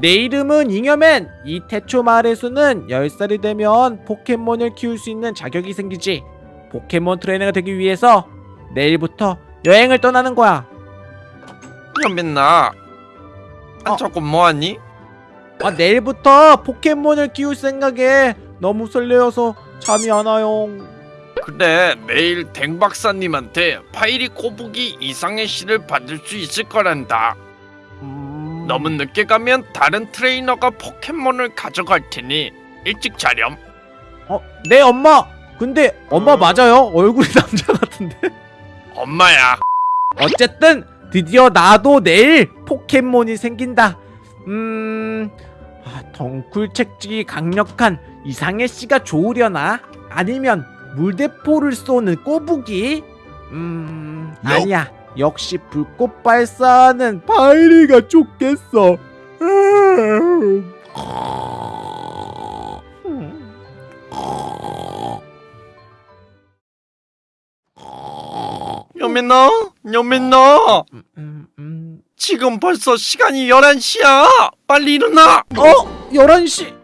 내 이름은 잉여맨. 이 태초 마을에서는 10살이 되면 포켓몬을 키울 수 있는 자격이 생기지. 포켓몬 트레이너가 되기 위해서 내일부터 여행을 떠나는 거야. 연민나 어. 아 조금 뭐하니? 아, 내일부터 포켓몬을 키울 생각에 너무 설레어서 잠이 안 와요. 그래 내일 댕 박사님한테 파이리 꼬부기 이상해씨를 받을 수 있을 거란다 음... 너무 늦게 가면 다른 트레이너가 포켓몬을 가져갈 테니 일찍 자렴 어, 네 엄마. 근데 엄마 맞아요? 얼굴이 남자 같은데. 엄마야 어쨌든 드디어 나도 내일 포켓몬이 생긴다. 음, 아, 덩쿨 책찍이 강력한 이상의 씨가 좋으려나? 아니면 물대포를 쏘는 꼬부기? 음, 역. 아니야. 역시 불꽃 발사하는 바이리가 좋겠어. 연민나 음, 음, 음. 지금 벌써 시간이 11시야 빨리 일어나 어? 11시.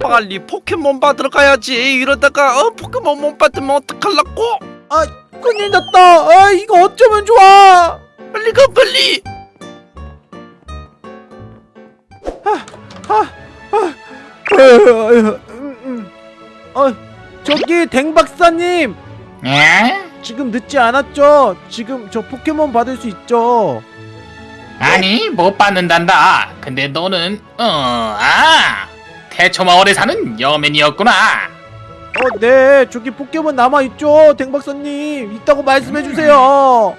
빨리 포켓몬 받으러 가야지 이러다가 어, 포켓몬 못 받으면 어떡할라고 아, 큰일 났다. 아, 이거 어쩌면 좋아. 빨리 가 빨리 음, 음. 어, 저기 댕 박사님 예? 지금 늦지 않았죠? 지금 저 포켓몬 받을 수 있죠? 아니 못 받는단다 근데 너는 어아 태초마을에 사는 여맨이었구나 어, 네, 저기 포켓몬 남아 있죠, 댕 박사님. 있다고 말씀해 주세요.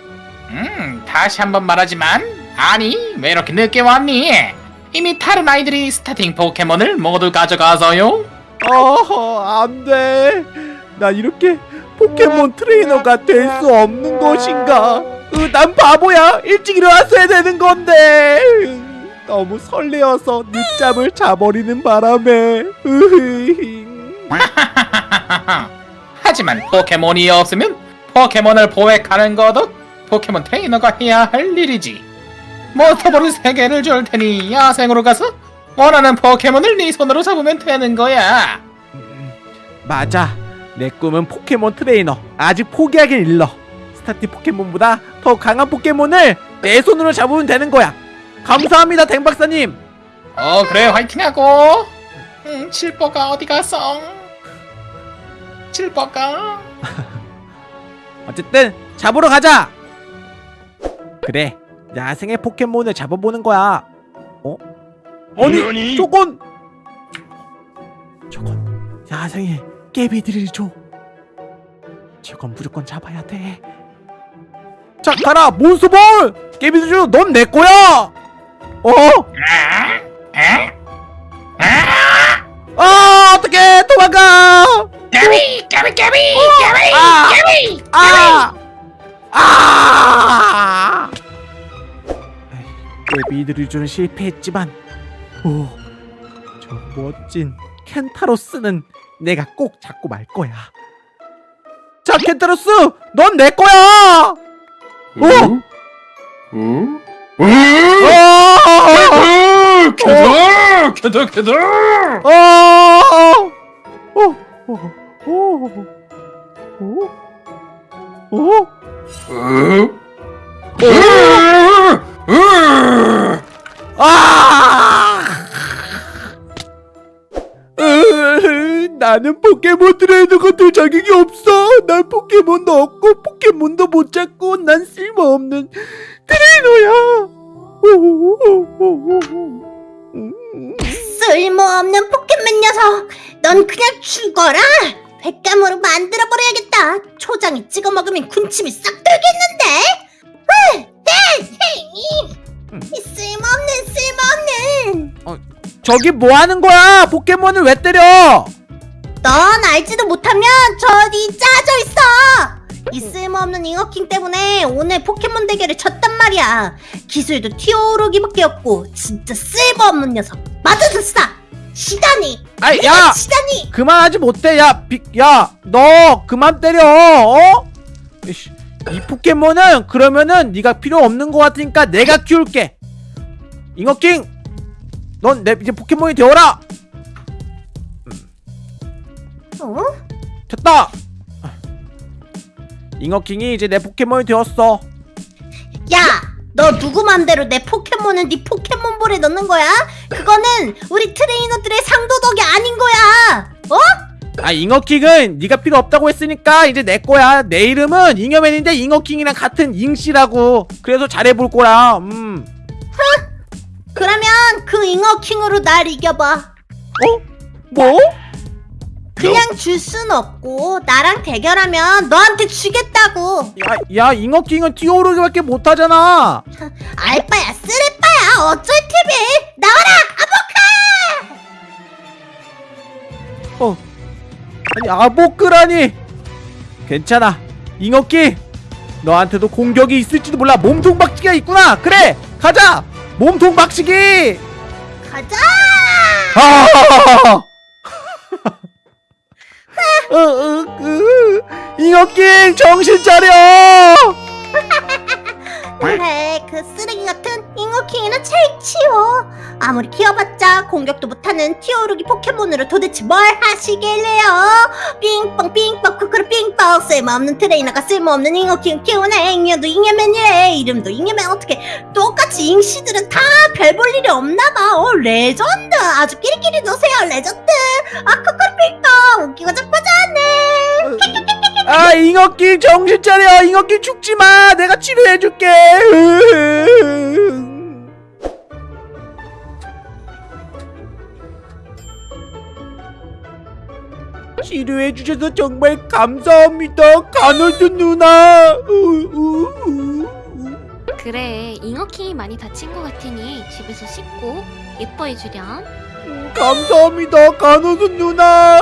음 다시 한번 말하지만 아니 왜 이렇게 늦게 왔니 이미 다른 아이들이 스타팅 포켓몬을 모두 가져가서요 어, 안 돼. 나 이렇게 포켓몬 트레이너가 될 수 없는 것인가? 으, 난 바보야. 일찍 일어났어야 되는 건데. 으, 너무 설레어서 늦잠을 자버리는 바람에. 으흐. 하지만 포켓몬이 없으면 포켓몬을 포획하는 것도 포켓몬 트레이너가 해야 할 일이지 몬스터볼 3개를 줄 테니 야생으로 가서 원하는 포켓몬을 네 손으로 잡으면 되는 거야 음, 맞아. 내 꿈은 포켓몬 트레이너. 아직 포기하긴 일러. 스타팅 포켓몬보다 더 강한 포켓몬을 내 손으로 잡으면 되는 거야. 감사합니다, 댕 박사님. 어 그래 화이팅하고 음, 칠뽀가 어디 갔어? 칠뽀가 어쨌든 잡으러 가자. 그래, 야생의 포켓몬을 잡아보는 거야. 어? 아니, 저건 저건 야생의 깨비들이죠. 저건 무조건 잡아야 돼. 자, 가라, 몬스볼! 깨비들, 넌내 거야. 어? 아? 아? 아? 아, 어떡해, 도망가! 까비 까비 까비 까비 아! 까비 아! 아! 깨비드리주는 실패했지만 오, 저 멋진 켄타로스는 내가 꼭 잡고 말 거야. 자, 켄타로스, 넌 내 거야. 오! 어? 어! 캐더 캐더 캐더 어! 어! 어! 어! 어? 아! 으, 나는 포켓몬 트레이너가 될 자격이 없어. 난 포켓몬도 없고 포켓몬도 못 잡고 난 쓸모없는 트레이너야. 음, 쓸모없는 포켓몬 녀석 넌 그냥 죽어라 횟감으로 만들어버려야겠다. 초장에 찍어 먹으면 군침이 싹 돌겠는데? 으, 쓸모없는 쓸모없는! 저기 뭐 하는 거야? 포켓몬을 왜 때려? 넌 알지도 못하면 저리 짜져 있어! 이 쓸모없는 잉어킹 때문에 오늘 포켓몬 대결을 졌단 말이야. 기술도 튀어오르기밖에 없고 진짜 쓸모없는 녀석. 맞아줬어 시다니 아이, 야! 시다니 그만하지 못해. 야, 비, 야, 너 그만 때려. 어? 이씨, 이 포켓몬은 그러면은 네가 필요 없는 것 같으니까 내가 키울게. 잉어킹, 넌 내 이제 포켓몬이 되어라. 어? 됐다. 잉어킹이 이제 내 포켓몬이 되었어. 야! 너 누구 맘대로 내 포켓몬을 네 포켓몬볼에 넣는 거야? 그거는 우리 트레이너들의 상도덕이 아닌 거야! 어? 아 잉어킹은 네가 필요 없다고 했으니까 이제 내 거야. 내 이름은 잉여맨인데 잉어킹이랑 같은 잉씨라고. 그래서 잘해볼 거야. 음. 그러면 그 잉어킹으로 날 이겨봐. 어? 뭐? 그냥 줄 순 없고 나랑 대결하면 너한테 주겠다고. 야, 야 잉어킹은 튀어오르기밖에 못하잖아. 알바야 쓰레빠야 어쩔 TV 나와라 아보카! 어. 아니 아보크라니. 괜찮아. 잉어킹. 너한테도 공격이 있을지도 몰라. 몸통 박치기가 있구나. 그래. 가자. 몸통 박치기. 가자! 아! 어, 어, 그, 잉어킹 정신 차려. 그래 그 쓰레기 같은 잉어킹이나 제일 치워. 아무리 키워봤자 공격도 못하는 튀어오르기 포켓몬으로 도대체 뭘 하시길래요? 삥뻥 삥뻥 쿠쿠르 삥뻥. 쓸모없는 트레이너가 쓸모없는 잉어킹 키우네 잉여도 잉여맨이래. 이름도 잉여맨. 어떻게 똑같이 잉씨들은 다 별 볼 일이 없나봐. 어 레전드. 아주 끼리끼리 노세요 레전드. 아 쿠쿠르 삥뻥 웃기고 자빠졌네 아 잉어킹 정신 차려. 잉어킹 죽지 마. 내가 치료해줄게. 치료해 주셔서 정말 감사합니다, 간호수 누나. 그래, 잉어킹이 많이 다친 것 같으니 집에서 씻고 예뻐해주렴. 음, 감사합니다, 간호수 누나.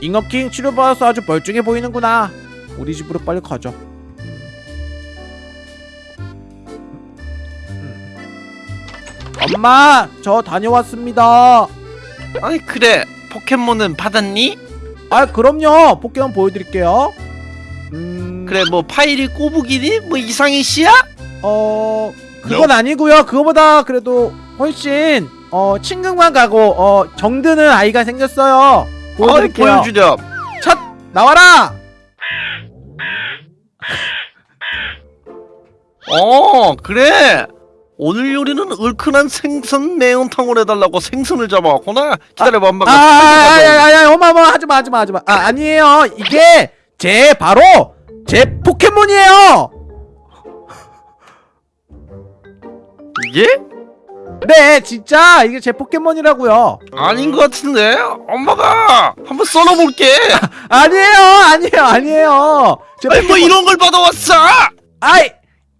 잉어킹 치료받아서 아주 멀쩡해 보이는구나. 우리 집으로 빨리 가자. 음. 엄마, 저 다녀왔습니다. 아니 그래 포켓몬은 받았니? 아, 그럼요. 포켓몬 보여드릴게요. 음, 그래 뭐 파이리 꼬부기니? 뭐 이상희 씨야? 어, 그건 아니고요. 그거보다 그래도 훨씬 어 친근감 가고 어 정드는 아이가 생겼어요. 보여드릴게요. 보여주렴 첫 나와라. 어 그래 오늘 요리는 얼큰한 생선 매운탕을 해달라고 생선을 잡아왔구나 기다려봐 엄마가 생선 가져올게. 아야야야 엄마 엄마 하지마 하지마 하지마. 아 아니에요. 이게 제 바로 제 포켓몬이에요. 이게? 네 진짜 이게 제 포켓몬이라고요. 아닌 것 같은데 엄마가 한번 썰어볼게 아니에요 아니에요 아니에요. 제 아니 뭐 이런 걸 받아왔어 아이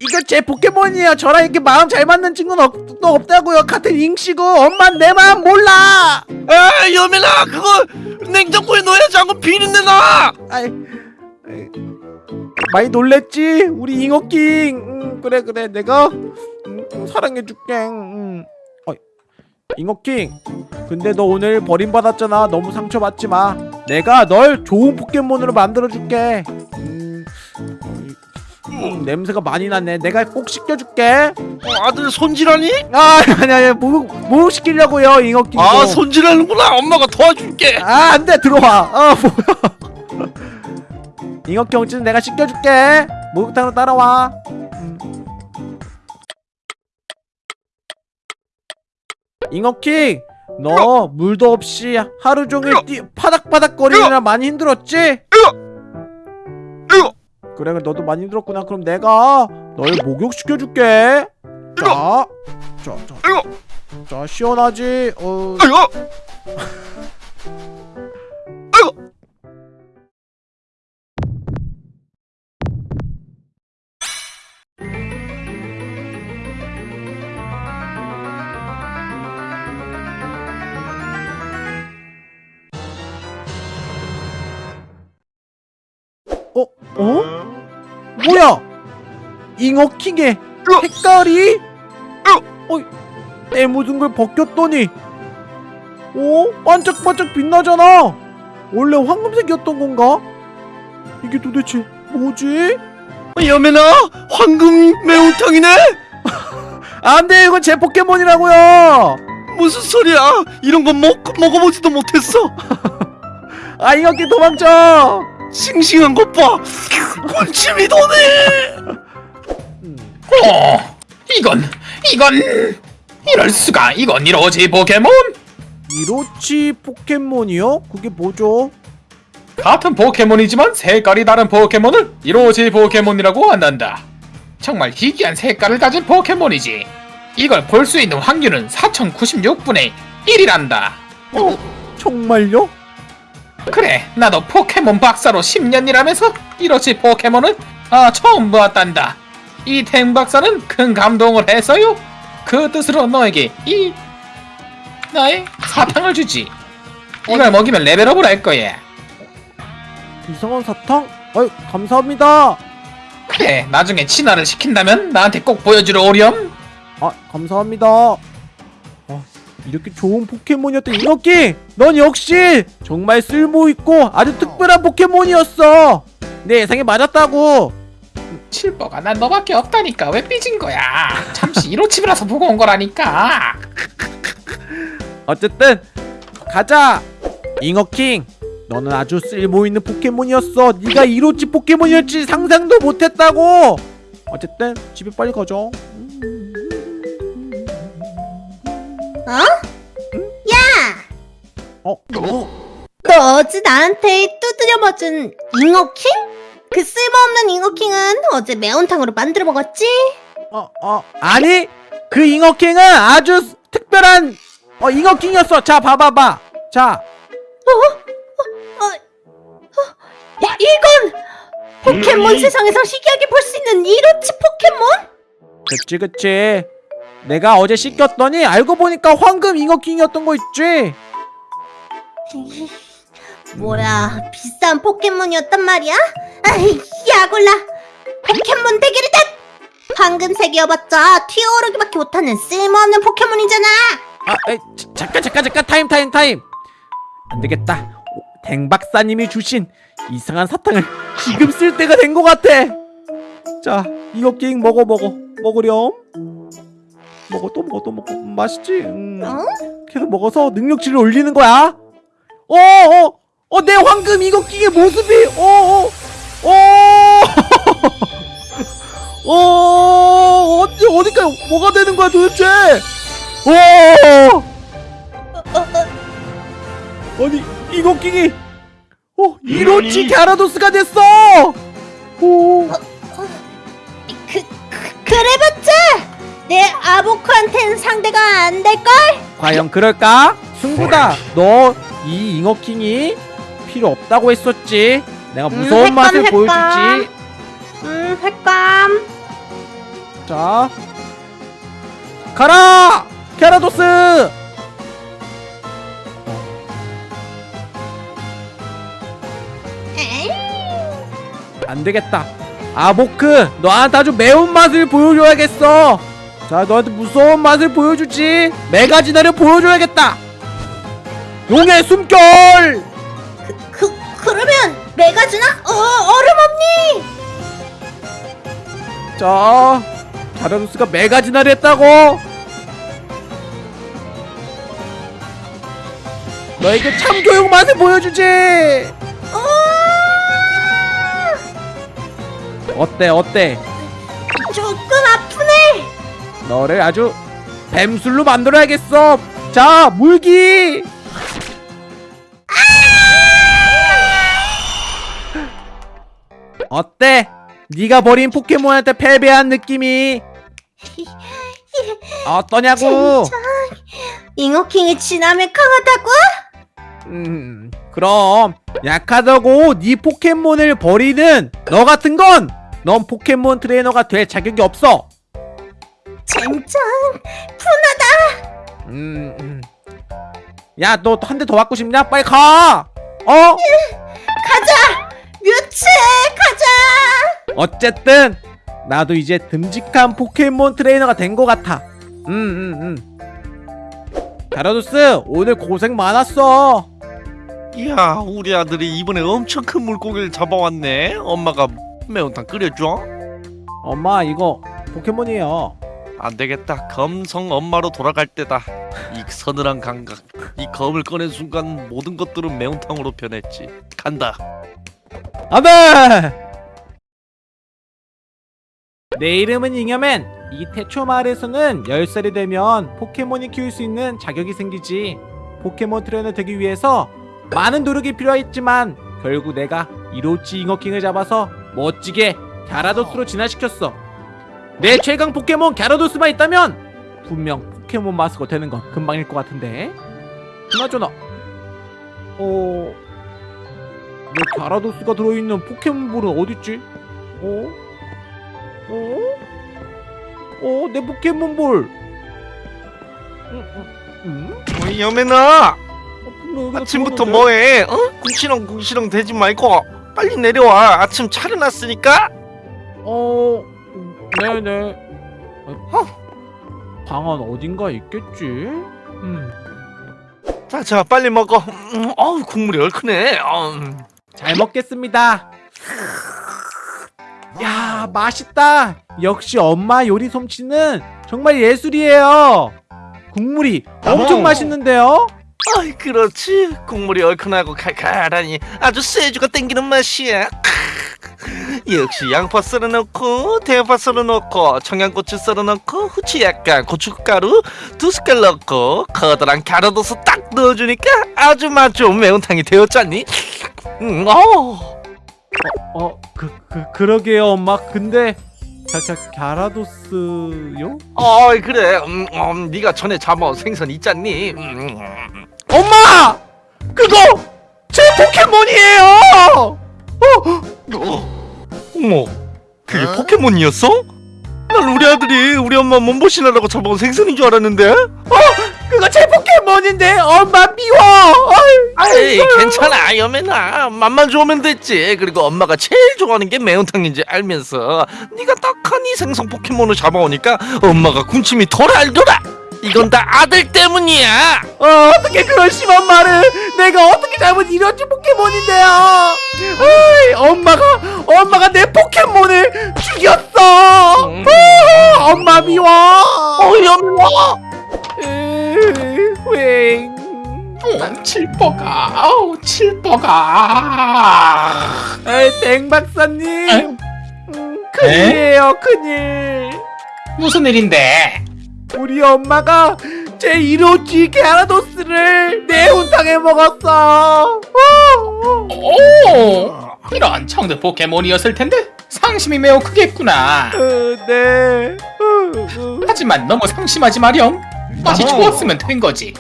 이거 제 포켓몬이에요. 저랑 이렇게 마음 잘 맞는 친구는 없, 또 없다고요. 같은 잉씨고 엄만 내 마음 몰라. 아 여민아 그거 냉장고에 넣어야지 않고 비린내 나 아이, 아이, 많이 놀랬지 우리 잉어킹. 음, 그래 그래 내가 음, 음, 사랑해줄게. 음. 어이, 잉어킹. 근데 너 오늘 버림받았잖아. 너무 상처받지 마. 내가 널 좋은 포켓몬으로 만들어줄게. 음, 음, 냄새가 많이 나네. 내가 꼭 씻겨줄게. 어, 아들 손질하니? 아 아니 아니 뭐, 뭐 시키려고요 잉어킹 아 손질하는구나 엄마가 도와줄게 아 안돼 들어와 아 뭐야 잉어킹 어찌는 내가 시켜줄게 목욕탕으로 따라와 음. 잉어킹 너 물도 없이 하루 종일 뛰, 파닥파닥 거리느라 많이 힘들었지? 그래 너도 많이 힘들었구나 그럼 내가 널 목욕시켜줄게 자, 자, 자! 자 시원하지? 어? 잉어킹의 색깔이? 어? 내 묻은 걸 벗겼더니 어? 반짝반짝 빛나잖아 원래 황금색이었던 건가? 이게 도대체 뭐지? 여민아 황금 매운탕이네 안돼 이건 제 포켓몬이라고요 무슨 소리야? 이런 건 먹, 먹어보지도 못했어. 아 잉어킹 도망쳐 싱싱한 것 봐. 군침이 도네. 어, 이건 이건 이럴 수가 이건 이로치 포켓몬 이로치 포켓몬이요? 그게 뭐죠? 같은 포켓몬이지만 색깔이 다른 포켓몬을 이로치 포켓몬이라고 한단다. 정말 희귀한 색깔을 가진 포켓몬이지. 이걸 볼 수 있는 확률은 4096분의 1이란다. 어? 정말요? 그래, 나도 포켓몬 박사로 10년 일하면서 이로치 포켓몬은 아 처음 보았단다. 이 탱 박사는 큰 감동을 해서요. 그 뜻으로 너에게 이 나의 사탕을 주지. 이걸 먹이면 레벨업을 할 거야. 이상한 사탕? 아이 감사합니다 그래, 나중에 친화를 시킨다면 나한테 꼭 보여주려 오렴. 아 감사합니다 아, 이렇게 좋은 포켓몬이었던 잉어킹 넌 역시 정말 쓸모있고 아주 특별한 포켓몬이었어 내 예상에 맞았다고 칠버가 난 너밖에 없다니까 왜 삐진 거야? 잠시 이로치브라서 보고 온 거라니까. 어쨌든 가자 잉어킹 너는 아주 쓸모있는 포켓몬이었어 네가 이로치 포켓몬이었지 상상도 못했다고 어쨌든 집에 빨리 가자 야! 어? 어? 너 어제 나한테 두드려 맞은 잉어킹? 그 쓸모없는 잉어킹은 어제 매운탕으로 만들어 먹었지? 어? 어? 아니 그 잉어킹은 아주 특별한 어 잉어킹이었어. 자 봐봐봐. 자. 야, 이건 포켓몬 세상에서 희귀하게 볼 수 있는 이로치 포켓몬? 그치 그치. 내가 어제 씻겼더니 알고 보니까 황금 잉어킹이었던 거 있지 뭐야, 비싼 포켓몬이었단 말이야? 아이, 야 골라! 포켓몬 대결이다! 황금색이어봤자 튀어오르기밖에 못하는 쓸모없는 포켓몬이잖아! 아, 에이, 자, 잠깐 잠깐 잠깐. 타임 타임 타임. 안 되겠다. 오, 댕 박사님이 주신 이상한 사탕을 지금 쓸 때가 된 것 같아. 자 잉어킹 먹어 먹어. 먹으렴. 먹어 또 먹어 또 먹어. 음, 맛있지? 음, 어? 계속 먹어서 능력치를 올리는 거야. 어어 어 어, 내 황금 잉어킹의 모습이 어어어. 어, 어디 어디까지 뭐가 되는 거야 도대체? 오 어, 어, 아니 잉어킹이 어 이로치? 갸라도스가 됐어. 오. 그, 그, 그래봤자 내 아보크한텐 상대가 안 될걸? 과연 그럴까? 승부다. 너 이 잉어킹이 필요 없다고 했었지 내가 음, 무서운 횟감, 맛을 횟감. 보여주지 음, 횟감. 자 가라 갸라도스 에이, 안 되겠다. 아보크, 너한테 아주 매운 맛을 보여줘야겠어. 자, 너한테 무서운 맛을 보여주지. 메가지나를 보여줘야겠다. 용의 숨결. 그, 그러면 메가주나? 어, 얼음 없니? 자, 자라누스가 메가지나를 했다고. 너에게 참교육 맛을 보여주지. 어, 어때, 어때? 조금 아프네. 너를 아주 뱀술로 만들어야겠어. 자, 물기. 어때? 네가 버린 포켓몬한테 패배한 느낌이 어떠냐고? 잉어킹이 진하면 강하다고? 음, 그럼 약하다고 네 포켓몬을 버리는 너 같은 건 넌 포켓몬 트레이너가 될 자격이 없어. 젠장. 음, 음. 야, 너 한 대 더 맞고 싶냐? 빨리 가. 어? 가자. 뮤츠 가자. 어쨌든 나도 이제 듬직한 포켓몬 트레이너가 된 것 같아. 음, 음, 음. 가라도스 오늘 고생 많았어. 이야, 우리 아들이 이번에 엄청 큰 물고기를 잡아왔네. 엄마가 매운탕 끓여줘. 엄마 이거 포켓몬이에요. 안 되겠다. 검성 엄마로 돌아갈 때다. 이 서늘한 감각, 이 검을 꺼낸 순간 모든 것들은 매운탕으로 변했지. 간다. 안돼! 내 이름은 잉여맨. 이 태초 마을에서는 10살이 되면 포켓몬이 키울 수 있는 자격이 생기지. 포켓몬 트레이너 되기 위해서 많은 노력이 필요했지만 결국 내가 이로치 잉어킹을 잡아서 멋지게 갸라도스로 진화시켰어. 내 최강 포켓몬 갸라도스만 있다면 분명 포켓몬 마스터 되는 건 금방일 것 같은데. 그나저나, 어, 내 갸라도스가 들어있는 포켓몬볼은 어딨지? 어? 어? 어? 내 포켓몬볼! 음, 음, 음? 어이 여매나 어, 아침부터? 뭐해? 어? 궁시렁 궁시렁 대지 말고 빨리 내려와. 아침 차려놨으니까. 어... 네네 어? 방안 어딘가 있겠지? 음. 자, 자, 빨리 먹어. 음, 어우, 국물이 얼큰해. 음. 잘 먹겠습니다 야 맛있다 역시 엄마 요리 솜씨는 정말 예술이에요 국물이 엄청 어머. 맛있는데요? 아이, 그렇지. 국물이 얼큰하고 칼칼하니 아주 쇠주가 땡기는 맛이야. 역시 양파 썰어 넣고 대파 썰어 넣고 청양고추 썰어 넣고 후추 약간 고춧가루 두 숟갈 넣고 커다란 갸라도스 딱 넣어주니까 아주 맛 좋은 매운탕이 되었잖니? 음, 어. 어, 그, 그, 그러게요, 엄마. 근데, 갸, 갸, 갸라도스요? 어이 그래 음, 음, 네가 전에 잡아온 생선 있잖니 음, 엄마! 그거! 제 포켓몬이에요! 어, 어머 그게 포켓몬이었어? 난 우리 아들이 우리 엄마 몸보신하라고 잡아온 생선인 줄 알았는데? 그거 제 포켓몬인데, 엄마 미워! 아이, 괜찮아. 여매나 맛만 좋으면 됐지. 그리고 엄마가 제일 좋아하는 게 매운탕인지 알면서. 네가 딱하니 생선 포켓몬을 잡아오니까 엄마가 군침이 돌알돌아 이건 다 아들 때문이야 어, 어떻게 그런 심한 말을! 내가 어떻게 잘못 이런지 포켓몬인데요! 어이, 엄마가, 엄마가 내 포켓몬을 죽였어! 음. 아, 엄마 미워! 어 여매나 으, 휑. 어, 칠뽀가 아우 칠뽀가 에이, 땡 박사님! 음, 큰일이에요, 큰일! 무슨 일인데 우리 엄마가 제 이로치 게라도스를 매운탕에 먹었어! 어, 오 이런 청드 포켓몬이었을 텐데 상심이 매우 크겠구나 어, 네. 어, 어. 하지만 너무 상심하지 마렴 맛이 어. 좋았으면 된 거지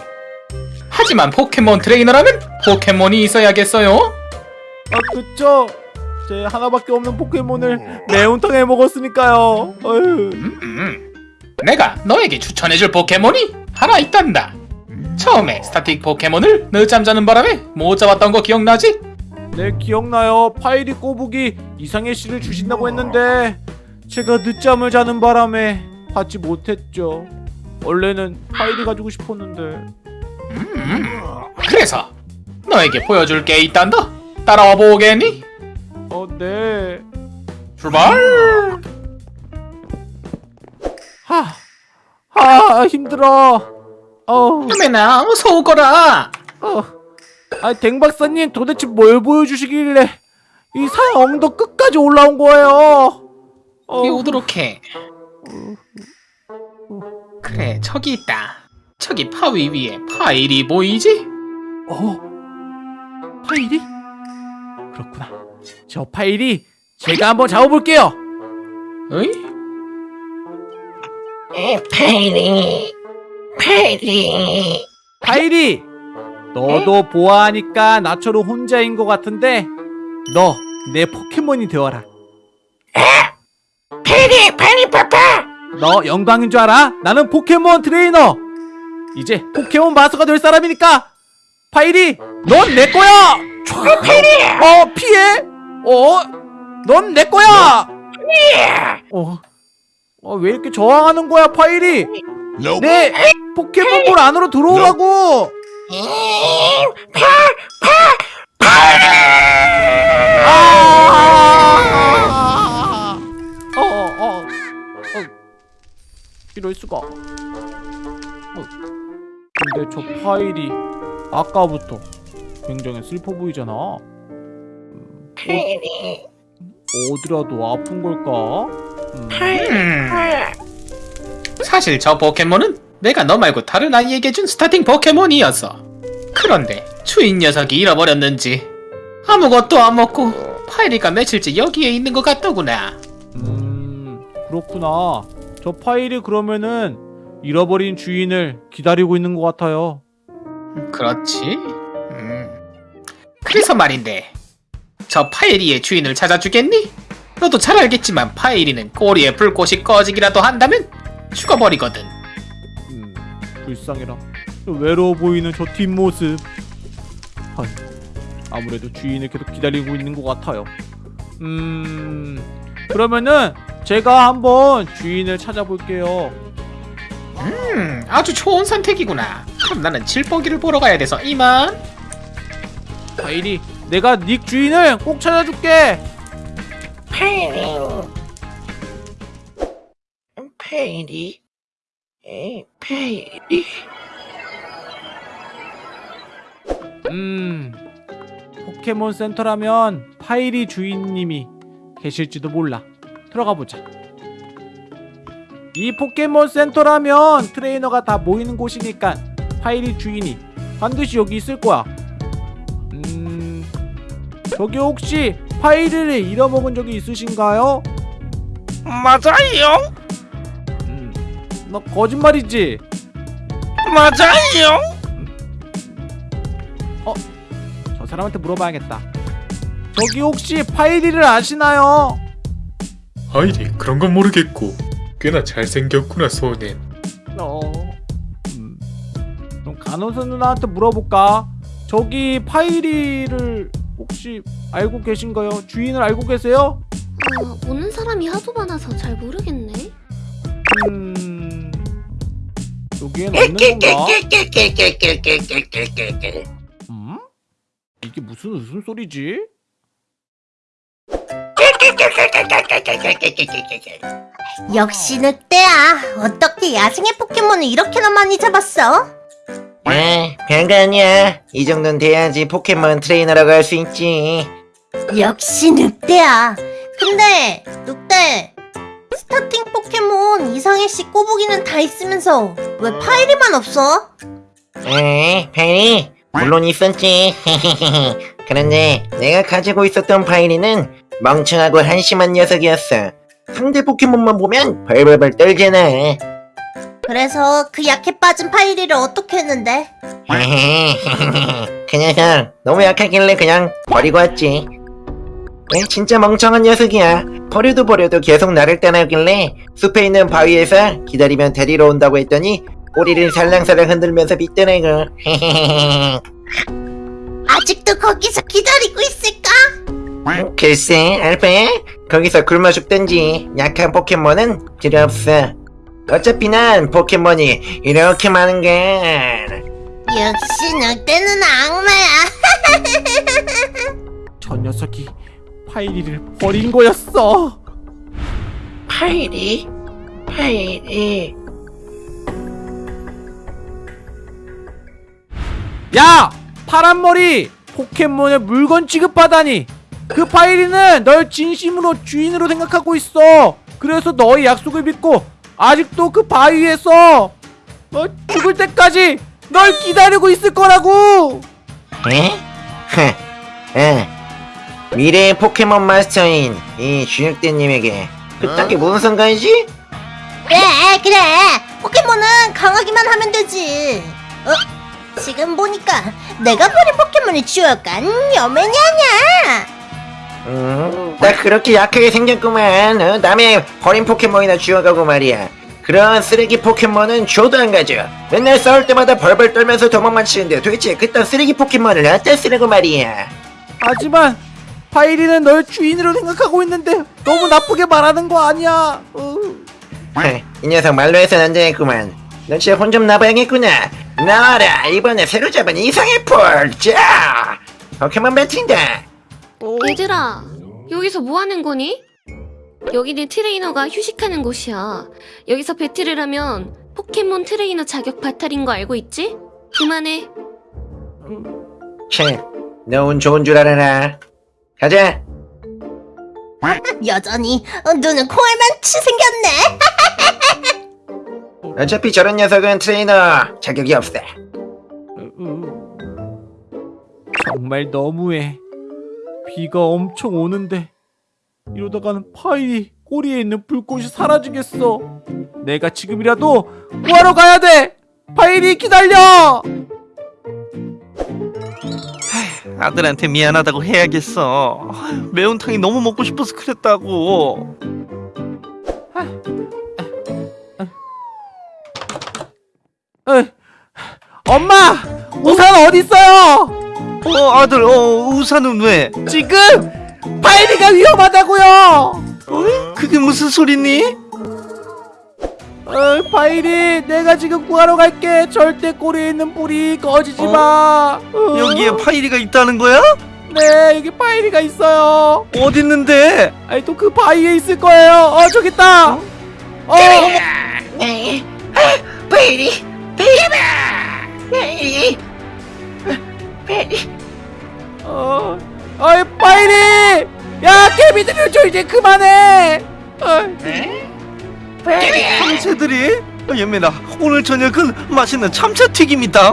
하지만 포켓몬 트레이너라면 포켓몬이 있어야겠어요 아, 그쵸? 제 하나밖에 없는 포켓몬을 매운탕에 먹었으니까요. 음, 음. 내가 너에게 추천해줄 포켓몬이 하나 있단다 처음에 스타팅 포켓몬을 늦잠 자는 바람에 못 잡았던 거 기억나지? 네, 기억나요. 파이리 꼬부기 이상해씨를 주신다고 했는데 제가 늦잠을 자는 바람에 받지 못했죠. 원래는 파이리 가지고 싶었는데. 음. 그래서 너에게 보여줄 게 있단다 따라와 보겠니? 어, 네. 출발 하, 하, 힘들어. 어, 유메나 어서 오거라 어. 아, 댕 박사님 도대체 뭘 보여주시길래 이 산 엉덩 끝까지 올라온 거예요? 어, 이리 오도록 해 그래 저기 있다 저기 파위 위에 파일이 보이지? 어? 파일이? 그렇구나. 저 파일이 제가 한번 잡아볼게요. 어이? 파일이, 너도 보아하니까 나처럼 혼자인 것 같은데 너 내 포켓몬이 되어라. 페리 페리 파파 너 영광인 줄 알아? 나는 포켓몬 트레이너. 이제 포켓몬 마스터가 될 사람이니까 파이리, 넌 내 거야. 어 피해? 어? 넌 내 거야. 어? 어, 왜 이렇게 저항하는 거야, 파이리? 내 포켓몬볼 안으로 들어오라고. 아! 어, 어, 어. 어. 이럴 수가. 어. 근데 저 파일이 아까부터 굉장히 슬퍼 보이잖아. 음, 어, 어디라도 아픈 걸까? 음, 음, 사실 저 포켓몬은 내가 너 말고 다른 아이에게 준 스타팅 포켓몬이었어. 그런데 주인 녀석이 잃어버렸는지 아무것도 안 먹고 파이리가 며칠째 여기에 있는 것 같더구나. 음, 그렇구나. 저 파일이 그러면은 잃어버린 주인을 기다리고 있는 것 같아요. 그렇지. 음. 그래서 말인데 저 파이리의 주인을 찾아주겠니? 너도 잘 알겠지만 파이리는 꼬리에 불꽃이 꺼지기라도 한다면 죽어버리거든. 음, 불쌍해라. 저 외로워 보이는 저 뒷모습. 아, 아무래도 주인을 계속 기다리고 있는 것 같아요. 음, 그러면은 제가 한번 주인을 찾아볼게요. 음, 아주 좋은 선택이구나. 그럼 나는 질퍽이를 보러 가야 돼서 이만. 파일이 내가 닉 주인을 꼭 찾아줄게. 페리 페리 에 페리 음, 포켓몬 센터라면 파이리 주인님이 계실지도 몰라. 들어가 보자. 이 포켓몬 센터라면 트레이너가 다 모이는 곳이니까 파이리 주인이 반드시 여기 있을 거야. 음, 저기 혹시 파이리를 잃어먹은 적이 있으신가요? 맞아요 음, 너 거짓말이지? 맞아요 저 사람한테 물어봐야겠다. 저기 혹시 파이리를 아시나요? 아이리 그런 건 모르겠고 꽤나 잘생겼구나 소넨 어. 음. 그럼 간호사 누나한테 물어볼까? 저기 파이리를 혹시 알고 계신가요? 주인을 알고 계세요? 어, 오는 사람이 하도 많아서 잘 모르겠네. 음. 여기엔 없는 건가? 음? 이게 무슨 웃음소리지? 역시 늑대야. 어떻게 야생의 포켓몬을 이렇게나 많이 잡았어? 아 별거 아니야. 이 정도는 돼야지 포켓몬 트레이너라고 할 수 있지. 역시 늑대야. 근데 늑대 스타팅 포켓몬 이상해씨 꼬부기는 다 있으면서 왜 파이리만 없어? 에 페리 물론 있었지. 그런데 내가 가지고 있었던 파이리는 멍청하고 한심한 녀석이었어. 상대 포켓몬만 보면 벌벌벌 떨잖아 그래서 그 약해 빠진 파이리를 어떻게 했는데? 그 녀석 너무 약하길래 그냥 버리고 왔지. 에, 진짜 멍청한 녀석이야. 버려도 버려도 계속 나를 떠나길래 숲에 있는 바위에서 기다리면 데리러 온다고 했더니 꼬리를 살랑살랑 흔들면서 빗더라고. 아직도 거기서 기다리고 있을까? 글쎄, 알파야? 거기서 굶어 죽든지 약한 포켓몬은 필요 없어. 어차피 난 포켓몬이 이렇게 많은 걸. 역시 늑대는 악마야. 저 녀석이 파이리를 버린 거였어. 파이리? 파이리. 야! 파란머리! 포켓몬을 물건 취급하다니! 그 파이리는 널 진심으로 주인으로 생각하고 있어! 그래서 너의 약속을 믿고 아직도 그 바위에서 어, 죽을 때까지 널 기다리고 있을 거라고! 에? 흐, 에. 미래의 포켓몬 마스터인 이 주육대님에게 그딴 게 무슨 상관이지? 그래 그래 포켓몬은 강하기만 하면 되지 어? 지금 보니까 내가 버린 포켓몬이 주어간 여맨이 아냐 음, 나 그렇게 약하게 생겼구만. 어? 남의 버린 포켓몬이나 주워가고 말이야. 그런 쓰레기 포켓몬은 줘도 안 가져. 맨날 싸울 때마다 벌벌 떨면서 도망만 치는데 도대체 그딴 쓰레기 포켓몬을 어디다 쓰려고 말이야. 하지만 파이리는 널 주인으로 생각하고 있는데 너무 나쁘게 말하는 거 아니야? 어. 헤, 이 녀석 말로 해서는 안 되겠구만. 너 진짜 혼 좀 나봐야겠구나. 나와라 이번에 새로 잡은 이상의 폴. 자, 포켓몬 배틀이다. 어. 얘들아, 여기서 뭐 하는 거니? 여기는 트레이너가 휴식하는 곳이야. 여기서 배틀을 하면 포켓몬 트레이너 자격 박탈인 거 알고 있지? 그만해. 切,너운 좋은 줄 알아라. 가자. 여전히 어, 눈은 콩알만치 생겼네. 어차피 저런 녀석은 트레이너 자격이 없어. 정말 너무해. 비가 엄청 오는데 이러다가는 파일이 꼬리에 있는 불꽃이 사라지겠어. 내가 지금이라도 구하러 가야 돼. 파일이 기다려. 아들한테 미안하다고 해야겠어. 매운탕이 너무 먹고 싶어서 그랬다고. 에, 엄마, 우산 어디 있어요? 어 아들 어 우산은 왜? 지금 파일이가 위험하다고요. 그게 무슨 소리니? 어, 파일이 내가 지금 구하러 갈게. 절대 꼬리에 있는 꺼지지 마. 어, 여기에 파이리가 있다는 거야? 네 여기 파일이가 있어요. 어디 있는데? 아니 또 그 바위에 있을 거예요. 어 저기 있다. 어, 아, 베이리, 베이바, 베이리, 베이리. 어, 어이 파일이. 야 개미들이 좀 이제 그만해. 어, 참새들이? 어, 예민아 오늘 저녁은 맛있는 참새 튀김이다.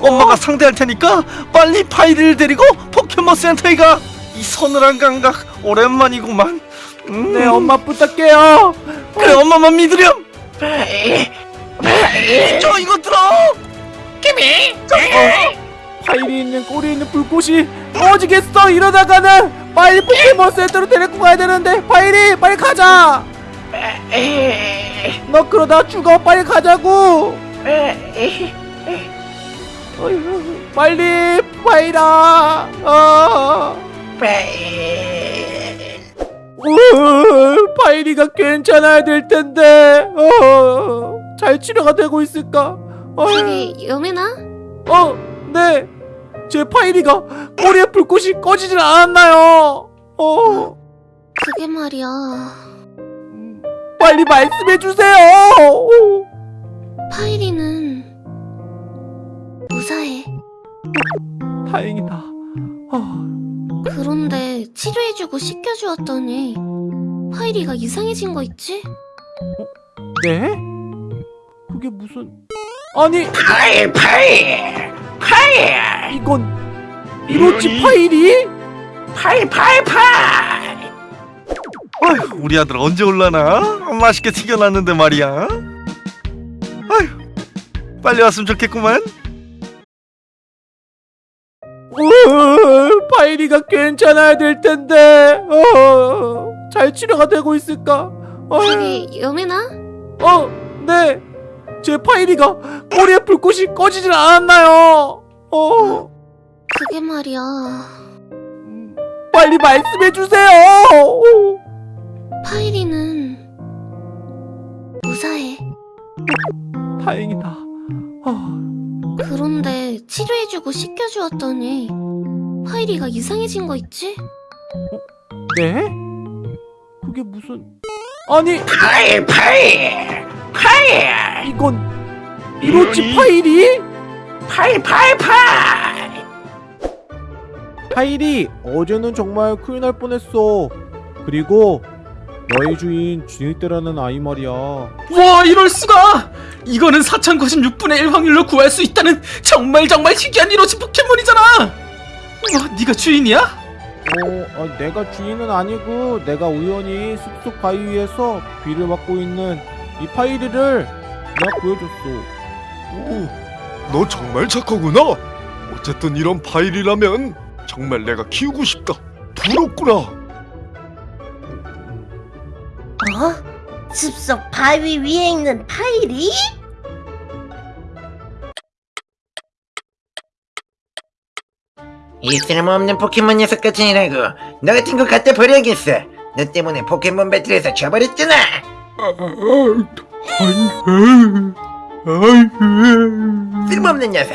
엄마가 상대할 테니까 빨리 파이리를 데리고 포켓몬 센터에 가. 이 서늘한 감각 오랜만이구만. 음. 네 엄마 부탁해요. 그래 엄마만 믿으렴. 저 이거 들어. 파일이 있는 꼬리에 있는 불꽃이 꺼지겠어. 이러다가는 빨리 포켓몬 센터로 데리고 가야 되는데. 파일이 빨리 가자. 너 그러다 죽어. 빨리 가자고. 빨리 파일아 어. 파일이가 괜찮아야 될 텐데. 어, 잘 치료가 되고 있을까? 어, 저기 여매나? 어, 네. 제 파일이가 꼬리에 불꽃이 꺼지질 않았나요? 어, 그게 말이야. 빨리 말씀해 주세요. 파이리는 무사해. 다행이다. 어, 그런데 치료해주고 씻겨주었더니 파이리가 이상해진 거 있지? 네? 그게 무슨? 아니, 파이, 파이, 파이, 이건 이로치 파이리? 파이, 파이, 파이. 아휴, 우리 아들 언제 올라나? 맛있게 튀겨놨는데 말이야. 아휴, 빨리 왔으면 좋겠구만. 우, 파일이가 괜찮아야 될 텐데. 어, 잘 치료가 되고 있을까? 어, 저기 여매나? 어, 네. 제 파일이가 꼬리에 불꽃이 꺼지질 않았나요? 어, 그게 말이야. 빨리 말씀해 주세요. 파이리는 무사해. 다행이다. 어, 그런데 치료해주고 씻겨주었더니 파이리가 이상해진 거 있지? 네? 그게 무슨? 아니, 파이, 파이, 파이, 이건 이로치 파이리? 파이, 파이, 파이. 파이리 어제는 정말 큰일 날 뻔했어. 그리고 너의 주인 주니떼라는 아이 말이야. 와 이럴 수가! 이거는 4096분의 1 확률로 구할 수 있다는 정말 정말 희귀한 이로치 포켓몬이잖아! 와 네가 주인이야? 어, 아, 내가 주인은 아니고 내가 우연히 숲속 바위 위에서 비를 맞고 있는 이 파이리를 내가 구해줬어. 오, 너 정말 착하구나. 어쨌든 이런 파일이라면 정말 내가 키우고 싶다. 부럽구나. 어? 숲속 바위 위에 있는 파일이? 이 쓸모없는 포켓몬 녀석 같으니라고 너 같은 거 갖다 버려야겠어 너 때문에 포켓몬 배틀에서 져버렸잖아 쓸모없는 녀석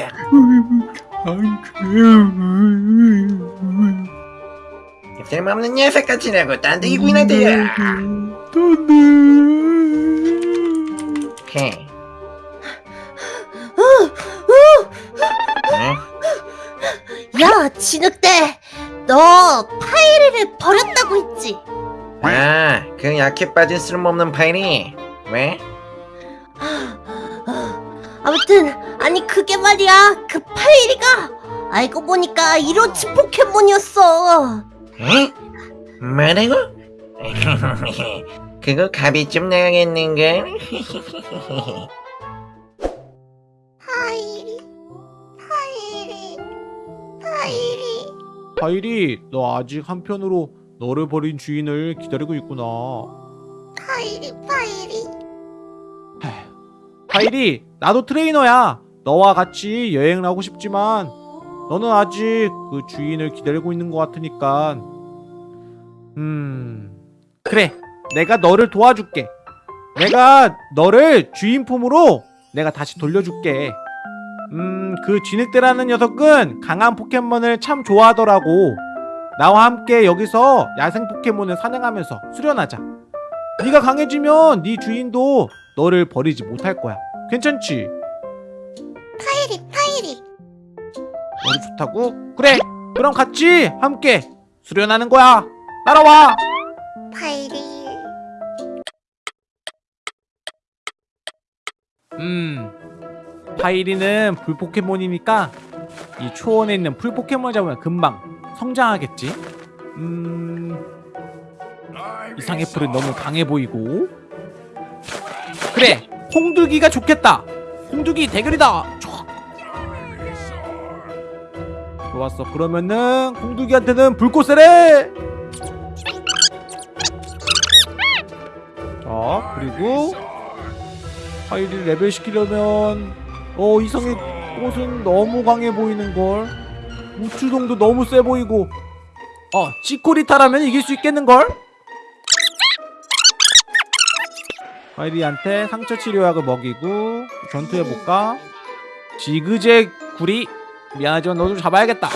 쓸모없는 녀석 같으라고 딴데 기구나 대야 못하네. 헤. 응? 야, 진흙대! 너 파이리를 버렸다고 했지? 아, 그 약해 빠진 쓸모없는 파일이 왜? 아무튼 아니 그게 말이야 그 파이리가 알고 보니까 이로치 포켓몬이었어 에? 뭐라고? 그거 값이 좀 나가겠는걸? 파이리 파이리 파이리 파이리 너 아직 한편으로 너를 버린 주인을 기다리고 있구나. 파이리 파이리 파이리 나도 트레이너야. 너와 같이 여행을 하고 싶지만 너는 아직 그 주인을 기다리고 있는 것 같으니까 음 그래 내가 너를 도와줄게. 내가 너를 주인 품으로 내가 다시 돌려줄게. 음그 진흙대라는 녀석은 강한 포켓몬을 참 좋아하더라고. 나와 함께 여기서 야생 포켓몬을 사냥하면서 수련하자. 네가 강해지면 네 주인도 너를 버리지 못할 거야. 괜찮지? 파이리 파이리 머리 좋다고? 그래. 그럼 같이 함께 수련하는 거야. 따라와. 파이리 음. 파이리는 불 포켓몬이니까 이 초원에 있는 풀 포켓몬 잡으면 금방 성장하겠지. 음. 이상의 풀은 너무 강해 보이고. 그래. 홍두기가 좋겠다. 홍두기 대결이다. 촤. 좋았어. 그러면은 홍두기한테는 불꽃세례. 자, 그리고 파이리를 레벨 시키려면 어 이상해꽃은 너무 강해 보이는걸 우츠동도 너무 세 보이고 어 치코리타라면 이길 수 있겠는걸? 파이리한테 상처 치료약을 먹이고 전투해볼까? 지그제구리 미안하지만 너 좀 잡아야겠다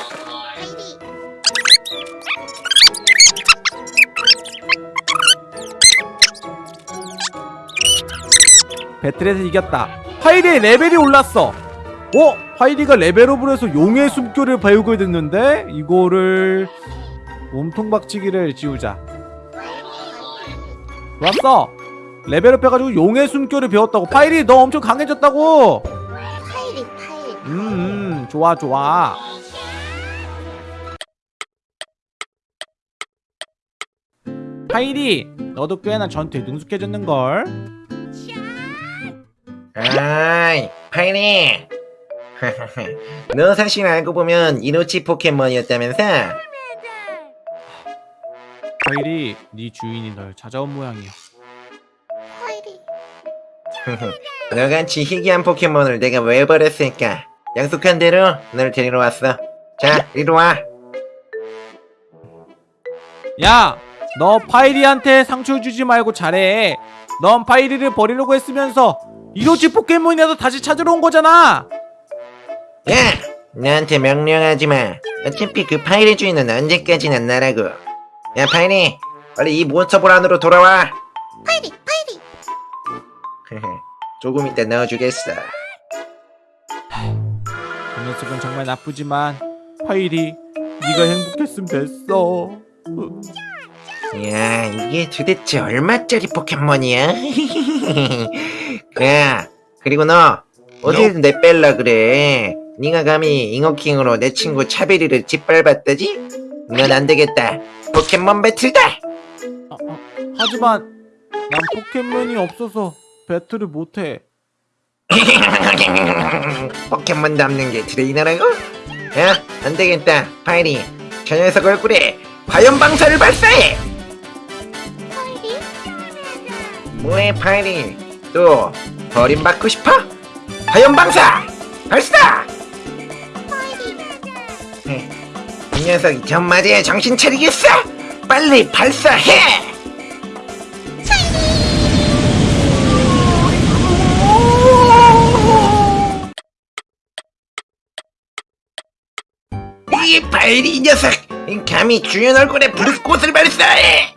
배틀에서 이겼다. 파이리의 레벨이 올랐어. 어? 파이리가 레벨업을 해서 용의 숨결을 배우게 됐는데 이거를 몸통 박치기를 지우자. 좋았어. 레벨업 해가지고 용의 숨결을 배웠다고. 파이리 너 엄청 강해졌다고. 파이리 파이리 음, 음 좋아 좋아. 파이리 너도 꽤나 전투에 능숙해졌는걸. 아이, 파이리. 너 사실 알고 보면 이로치 포켓몬이었다면서? 파이리 네 주인이 널 찾아온 모양이야. 파이리 너같이 희귀한 포켓몬을 내가 왜 버렸을까? 약속한 대로 널 데리러 왔어. 자, 이리 와. 야, 너 파이리한테 상처 주지 말고 잘해. 넌 파이리를 버리려고 했으면서 이로치 포켓몬이라도 다시 찾으러 온 거잖아. 야! 나한테 명령하지 마. 어차피 그 파이리 주인은 언제까지나 나라고. 야, 파이리! 빨리 이 몬스터볼 안으로 돌아와! 파이리 파이리 조금 이따 넣어주겠어. 그 녀석은 정말 나쁘지만 파이리, 네가 행복했으면 됐어. 야, 이게 도대체 얼마짜리 포켓몬이야? 야, 그리고 너 어디서 내 뺄라 그래? 네가 감히 잉어킹으로 내 친구 차베리를 짓밟았다지? 넌안 되겠다. 포켓몬 배틀다. 아, 아, 하지만 난 포켓몬이 없어서 배틀을 못해. 포켓몬 잡는 게 트레이너라고? 야, 안 되겠다. 파이리, 저 녀석 얼굴에 화염 방사를 발사해. 뭐해, 파이리? 또 버림받고 싶어? 화염 방사 발사! 이 녀석 이 전마디에 정신 차리겠어! 빨리 발사해! 이이 녀석! 감히 주연 얼굴에 불꽃을 발사해!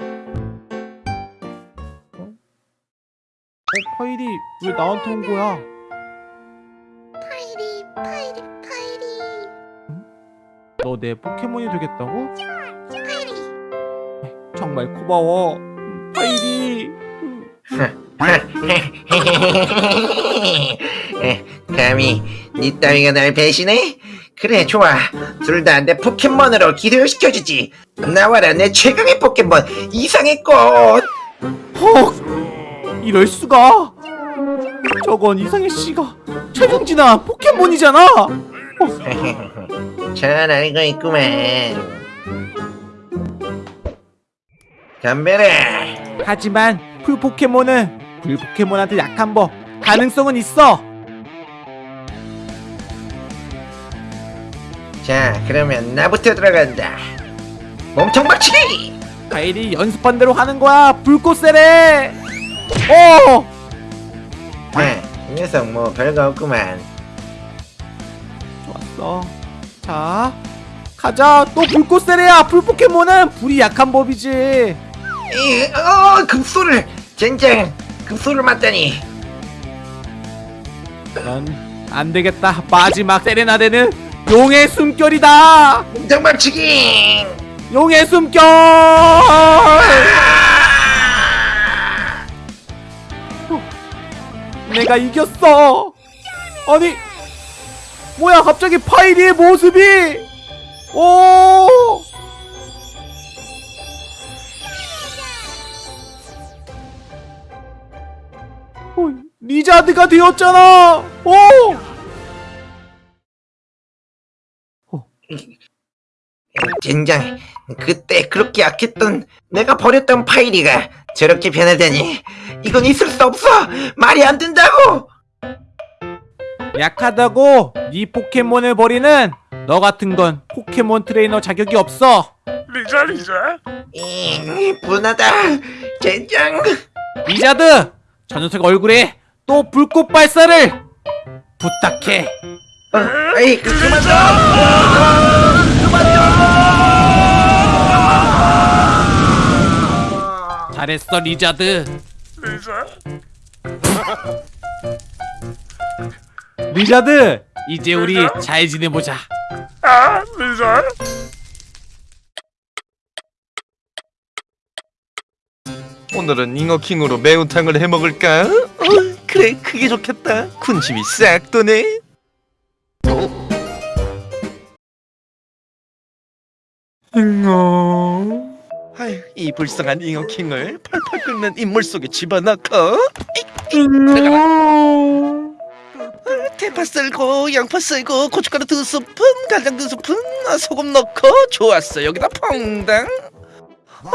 파일이 왜 나한테 온 거야? 너 내 포켓몬이 되겠다고? 파이리 정말 고마워. 음, 파일이. 감히 니 따위가 날 배신해? 그래 좋아 둘 다 내 포켓몬으로 기절시켜주지 나와라 내 최강의 포켓몬 이상해꽃 헉! 이럴 수가. 저건 이상해씨가 최종진화 포켓몬이잖아. 잘 알고 있구만 덤벼라 하지만 풀 포켓몬은 불 포켓몬한테 약한 법 가능성은 있어. 자 그러면 나부터 들어간다 몸통 박치기 파일이 연습한 대로 하는 거야. 불꽃 세례. 어! 아, 이 녀석 뭐 별거 없구만 좋았어. 자, 가자. 또 불꽃 세례야. 불 포켓몬은 불이 약한 법이지. 이, 어 급소를 젠장 급소를 맞다니 넌안 되겠다. 마지막 세레나데는 용의 숨결이다. 몸통 박치기 용의 숨결. 내가 이겼어. 아니, 뭐야? 갑자기 파이리의 모습이. 오. 어, 리자드가 되었잖아. 오. 젠장 그때 그렇게 약했던 내가 버렸던 파이리가 저렇게 변하다니 이건 있을 수 없어 말이 안 된다고 약하다고 네 포켓몬을 버리는 너 같은 건 포켓몬 트레이너 자격이 없어. 리자 리자 이, 분하다 젠장 리자드, 저 녀석 얼굴에 또 불꽃 발사를 부탁해. 어, 에이 그, 그만 잘했어 리자드. 리자 리자드, 이제 우리 잘 지내보자. 아 리자 오늘은 잉어킹으로 매운탕을 해먹을까? 어, 그래 그게 좋겠다. 군침이 싹 도네. 아휴 이 불쌍한 잉어킹을 펄펄 끓는 인물 속에 집어넣고. 잉어 대파 썰고 양파 썰고 고춧가루 두 스푼 간장 두 스푼 아, 소금 넣고 좋았어 여기다 퐁당 어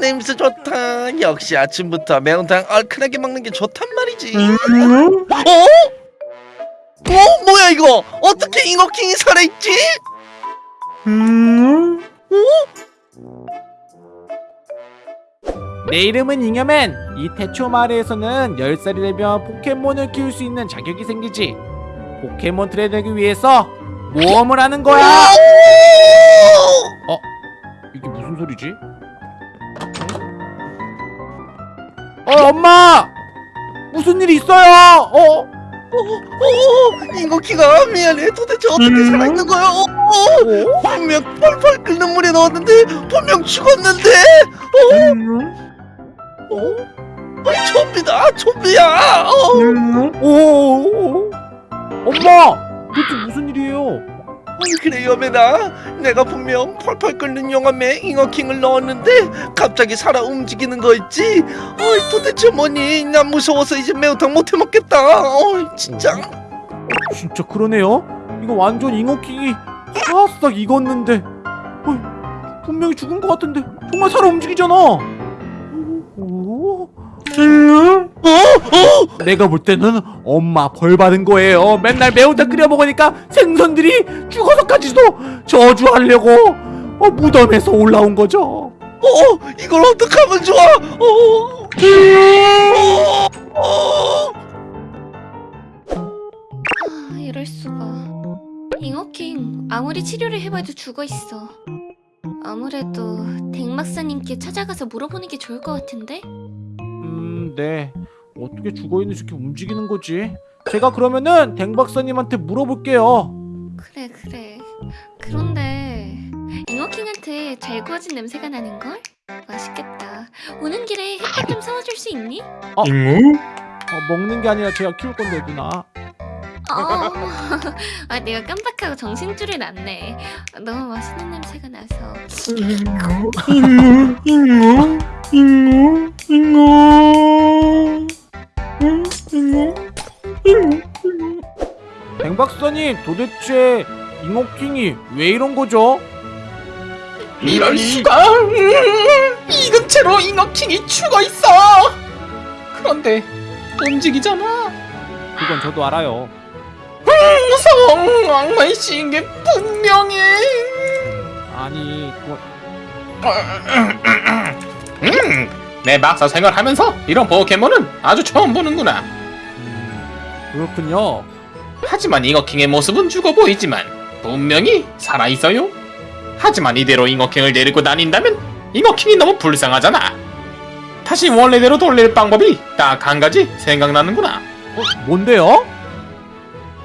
냄새 좋다 역시 아침부터 매운탕 얼큰하게 먹는 게 좋단 말이지 어? 어? 뭐야 이거 어떻게 잉어킹이 살아있지? 내 이름은 잉여맨. 이 태초 마을에서는 10살이 되면 포켓몬을 키울 수 있는 자격이 생기지. 포켓몬 트레이너기 위해서 모험을 하는 거야. 어? 이게 무슨 소리지? 어, 엄마! 무슨 일 있어요? 어? 어, 잉어킹아 미안해 도대체 어떻게 살아있는 거야 어, 어. 분명 펄펄 끓는 물에 넣었는데 분명 죽었는데 어? 어? 아, 좀비다 좀비야 어. 오! 엄마! 도대체 무슨 일이에요? 아니 그래 여매나 내가 분명 펄펄 끓는 용암에 잉어킹을 넣었는데 갑자기 살아 움직이는 거 있지 어이 도대체 뭐니 난 무서워서 이제 매운탕 못 해 먹겠다 어이 진짜 진짜 그러네요. 이거 완전 잉어킹이 바싹 익었는데 어이, 분명히 죽은 것 같은데 정말 살아 움직이잖아. 오? 어? 내가 볼 때는 엄마 벌 받은 거예요. 맨날 매운탕 끓여 먹으니까 생선들이 죽어서까지도 저주하려고 어, 무덤에서 올라온 거죠. 어 이걸 어떡하면 좋아 어, 어, 어. 아, 이럴 수가. 잉어킹 아무리 치료를 해봐도 죽어 있어. 아무래도 댕막사님께 찾아가서 물어보는 게 좋을 것 같은데? 음, 네. 어떻게 죽어있는 새끼 움직이는 거지? 제가 그러면은 댕 박사님한테 물어볼게요 그래 그래. 그런데 잉어킹한테 잘 구워진 냄새가 나는걸? 맛있겠다. 오는 길에 햇밥 좀 사와줄 수 있니? 잉우? 어, 먹는 게 아니라 제가 키울 건데 누나 어, 아 내가 깜빡하고 정신줄을 놨네. 너무 맛있는 냄새가 나서. 잉우? 잉우? 잉우? 잉우? 응? 잉우? 잉우? 댕 박사님 도대체 잉어킹이 왜 이런 거죠? 이럴 수가! 이 근처로 잉어킹이 죽어 있어! 그런데 움직이잖아. 그건 저도 알아요 무서워! 악마의 씌인 게 분명해. 아니 그건 음, 내 박사 생활하면서 이런 포켓몬은 아주 처음 보는구나. 그렇군요 하지만 잉어킹의 모습은 죽어 보이지만 분명히 살아 있어요. 하지만 이대로 잉어킹을 데리고 다닌다면 잉어킹이 너무 불쌍하잖아. 다시 원래대로 돌릴 방법이 딱 한 가지 생각나는구나. 어, 뭔데요?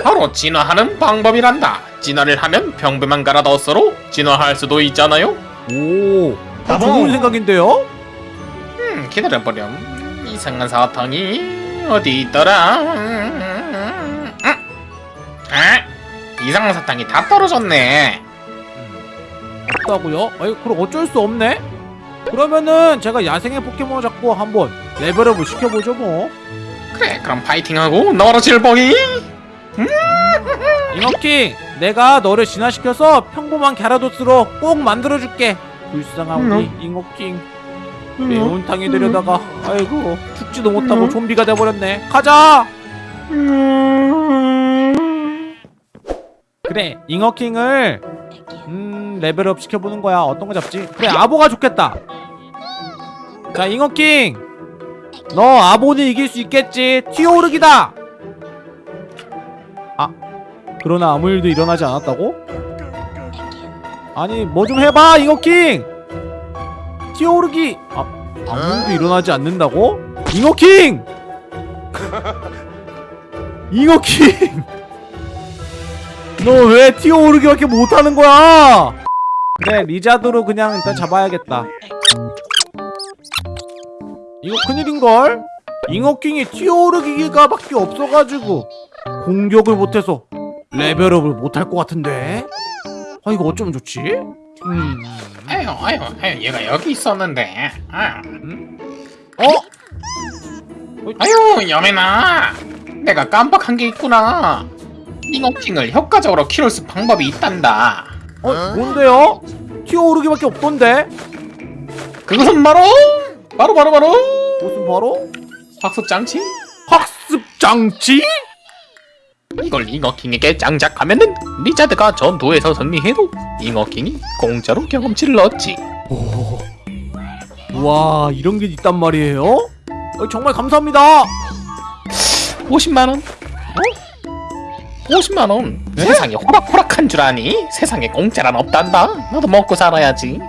바로 진화하는 방법이란다. 진화를 하면 병배만 갈아 넣어서로 진화할 수도 있잖아요. 오 어, 좋은 생각인데요? 음, 기다려보렴. 이상한 사탕이 어디 있더라? 음, 아, 이상한 사탕이 다 떨어졌네. 없다고요? 아니 그럼 어쩔 수 없네? 그러면은 제가 야생의 포켓몬을 잡고 한번 레벨업을 시켜보죠 뭐 그래, 그럼 파이팅하고 너로 질보기. 잉어킹 내가 너를 진화시켜서 평범한 갸라도스로 꼭 만들어줄게. 불쌍한 우리 잉어킹 매운탕에 들여다가 아이고 죽지도 못하고 좀비가 돼버렸네. 가자! 그래 잉어킹을 음 레벨업 시켜보는 거야. 어떤 거 잡지? 그래 아보가 좋겠다. 자 잉어킹! 너 아보는 이길 수 있겠지. 튀어오르기다! 아 그러나 아무 일도 일어나지 않았다고? 아니 뭐 좀 해봐 잉어킹! 튀어오르기! 아 아무 일도 일어나지 않는다고? 잉어킹! 잉어킹! 너왜 튀어오르기밖에 못하는 거야? 그래 리자드로 그냥 일단 잡아야겠다. 이거 큰일인걸? 잉어킹이 튀어오르기가 밖에 없어가지고 공격을 못해서 레벨업을 못할 것 같은데 아 이거 어쩌면 좋지? 음... 아유, 아유, 아유, 얘가 여기 있었는데. 아. 어? 아유, 여매나. 내가 깜빡한 게 있구나. 잉어킹을 효과적으로 키울 수 방법이 있단다. 어? 뭔데요? 튀어오르기밖에 없던데? 그것은 바로 바로 바로 바로 무슨 바로? 학습장치. 학습장치? 이걸 잉어킹에게 장착하면은 리자드가 전투에서 승리해도 잉어킹이 공짜로 경험치를 얻지. 와 이런 게 있단 말이에요? 어, 정말 감사합니다 50만 원. 어? 50만 원. 네? 세상에 호락호락한 줄 아니? 세상에 공짜란 없단다. 너도 먹고 살아야지.